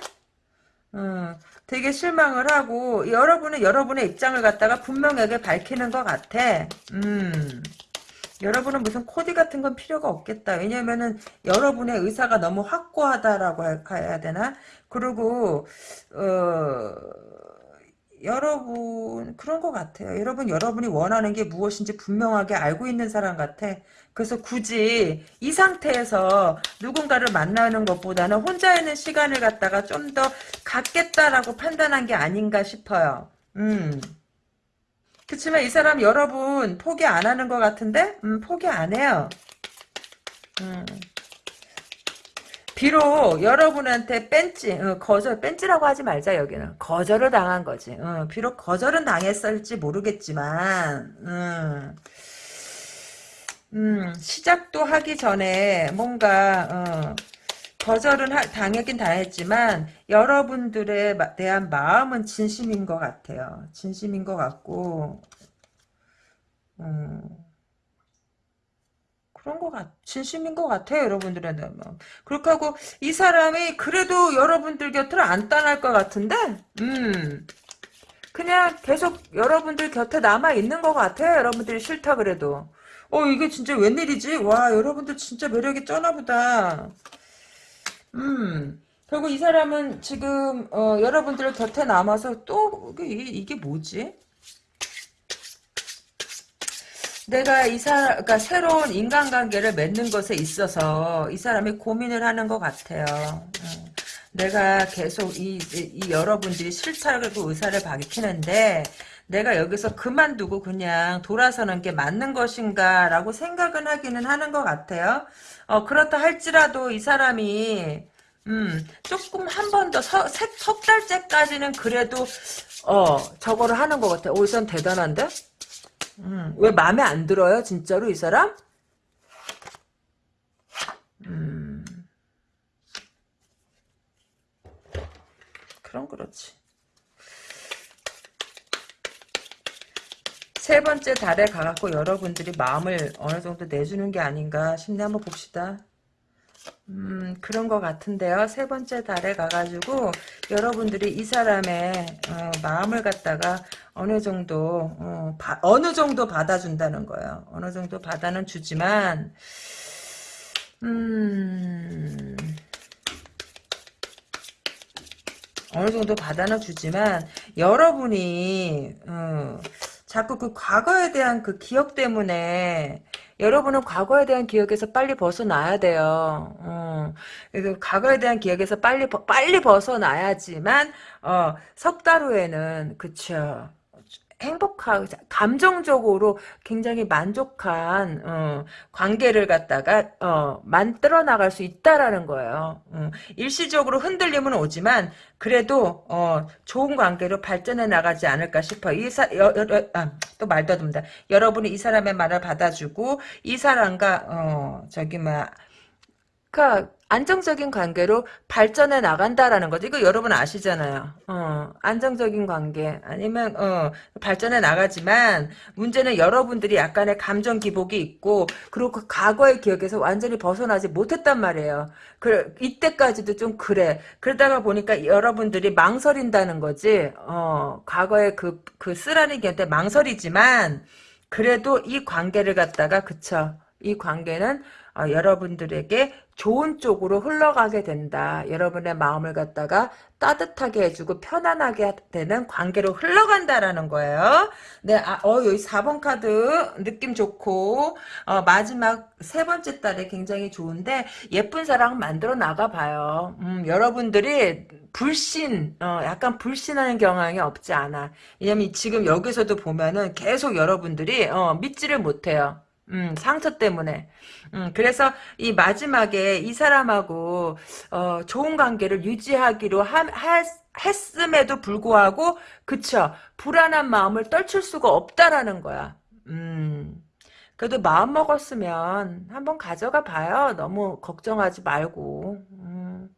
음, 되게 실망을 하고 여러분은 여러분의 입장을 갖다가 분명하게 밝히는 것 같아. 음. 여러분은 무슨 코디 같은 건 필요가 없겠다. 왜냐면은 여러분의 의사가 너무 확고하다라고 해야 되나? 그리고 어 여러분 그런 것 같아요. 여러분 여러분이 원하는 게 무엇인지 분명하게 알고 있는 사람 같아. 그래서 굳이 이 상태에서 누군가를 만나는 것보다는 혼자 있는 시간을 갖다가 좀 더 갖겠다라고 판단한 게 아닌가 싶어요. 음. 그렇지만 이 사람 여러분 포기 안 하는 것 같은데? 음, 포기 안 해요. 음. 비록 여러분한테 뺀지 어, 거절 뺀지라고 하지 말자 여기는 거절을 당한 거지 어, 비록 거절은 당했을지 모르겠지만 음, 음, 시작도 하기 전에 뭔가 어, 거절은 하, 당하긴 당했지만 여러분들에 대한 마음은 진심인 것 같아요 진심인 것 같고 음, 그런 것 같, 진심인 것 같아요, 여러분들의 마음. 그렇게 하고, 이 사람이 그래도 여러분들 곁을 안 떠날 것 같은데, 음, 그냥 계속 여러분들 곁에 남아있는 것 같아요, 여러분들이 싫다 그래도. 어, 이게 진짜 웬일이지? 와, 여러분들 진짜 매력이 쩌나보다. 음, 결국 이 사람은 지금, 어, 여러분들 곁에 남아서 또, 이게, 이게 뭐지? 내가 이 사람, 그러니까 새로운 인간관계를 맺는 것에 있어서 이 사람이 고민을 하는 것 같아요. 음. 내가 계속 이, 이, 여러분들이 싫다고 의사를 밝히는데 내가 여기서 그만두고 그냥 돌아서는 게 맞는 것인가 라고 생각은 하기는 하는 것 같아요. 어, 그렇다 할지라도 이 사람이 음, 조금 한 번 더, 석 달째까지는 그래도, 어, 저거를 하는 것 같아. 오, 이선 대단한데? 음, 왜 마음에 안 들어요? 진짜로 이 사람? 음, 그럼 그렇지. 세 번째 달에 가갖고 여러분들이 마음을 어느 정도 내주는 게 아닌가 싶네. 한번 봅시다. 음, 그런 것 같은데요. 세 번째 달에 가가지고 여러분들이 이 사람의 어, 마음을 갖다가 어느 정도 어, 바, 어느 정도 받아준다는 거예요. 어느 정도 받아는 주지만 음, 어느 정도 받아는 주지만 여러분이 어, 자꾸 그 과거에 대한 그 기억 때문에 여러분은 과거에 대한 기억에서 빨리 벗어나야 돼요. 어, 과거에 대한 기억에서 빨리 빨리 벗어나야지만 어, 석달 후에는 그쵸. 행복하고 감정적으로 굉장히 만족한 어, 관계를 갖다가 어, 만들어 나갈 수 있다라는 거예요. 어, 일시적으로 흔들림은 오지만 그래도 어, 좋은 관계로 발전해 나가지 않을까 싶어. 이사 여, 여, 아, 또 말도 듭니다. 여러분이 이 사람의 말을 받아주고 이 사람과 어, 저기 뭐 그러니까 안정적인 관계로 발전해 나간다라는 거죠. 이거 여러분 아시잖아요. 어, 안정적인 관계 아니면 어, 발전해 나가지만 문제는 여러분들이 약간의 감정 기복이 있고 그리고 그 과거의 기억에서 완전히 벗어나지 못했단 말이에요. 그 이때까지도 좀 그래. 그러다가 보니까 여러분들이 망설인다는 거지. 어, 과거의 그, 그 쓰라린 곁에 망설이지만 그래도 이 관계를 갖다가 그쵸. 이 관계는 어, 여러분들에게 좋은 쪽으로 흘러가게 된다. 여러분의 마음을 갖다가 따뜻하게 해주고 편안하게 되는 관계로 흘러간다라는 거예요. 네, 아, 어, 여기 4번 카드 느낌 좋고, 어, 마지막 세 번째 달에 굉장히 좋은데, 예쁜 사랑 만들어 나가봐요. 음, 여러분들이 불신, 어, 약간 불신하는 경향이 없지 않아. 왜냐면 지금 여기서도 보면은 계속 여러분들이, 어, 믿지를 못해요. 음, 상처 때문에. 음, 그래서 이 마지막에 이 사람하고 어, 좋은 관계를 유지하기로 하, 하, 했음에도 불구하고 그쵸 불안한 마음을 떨칠 수가 없다라는 거야. 음. 그래도 마음 먹었으면 한번 가져가 봐요. 너무 걱정하지 말고. 음.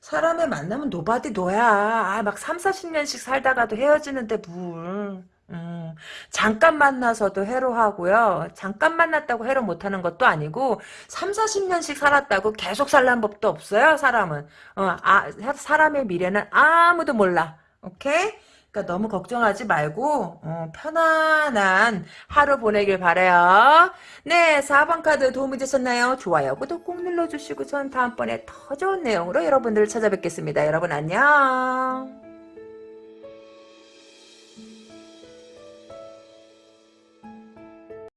사람을 만나면 nobody know야. 아, 막 3, 40년씩 살다가도 헤어지는데 뭘. 음, 잠깐 만나서도 해로하고요. 잠깐 만났다고 해로 못하는 것도 아니고 3, 40년씩 살았다고 계속 살란 법도 없어요. 사람은. 어, 아, 사람의 미래는 아무도 몰라. 오케이? 그러니까 너무 걱정하지 말고 어, 편안한 하루 보내길 바래요. 네, 4번 카드 도움이 되셨나요? 좋아요, 구독 꼭 눌러주시고 전 다음번에 더 좋은 내용으로 여러분들을 찾아뵙겠습니다. 여러분 안녕.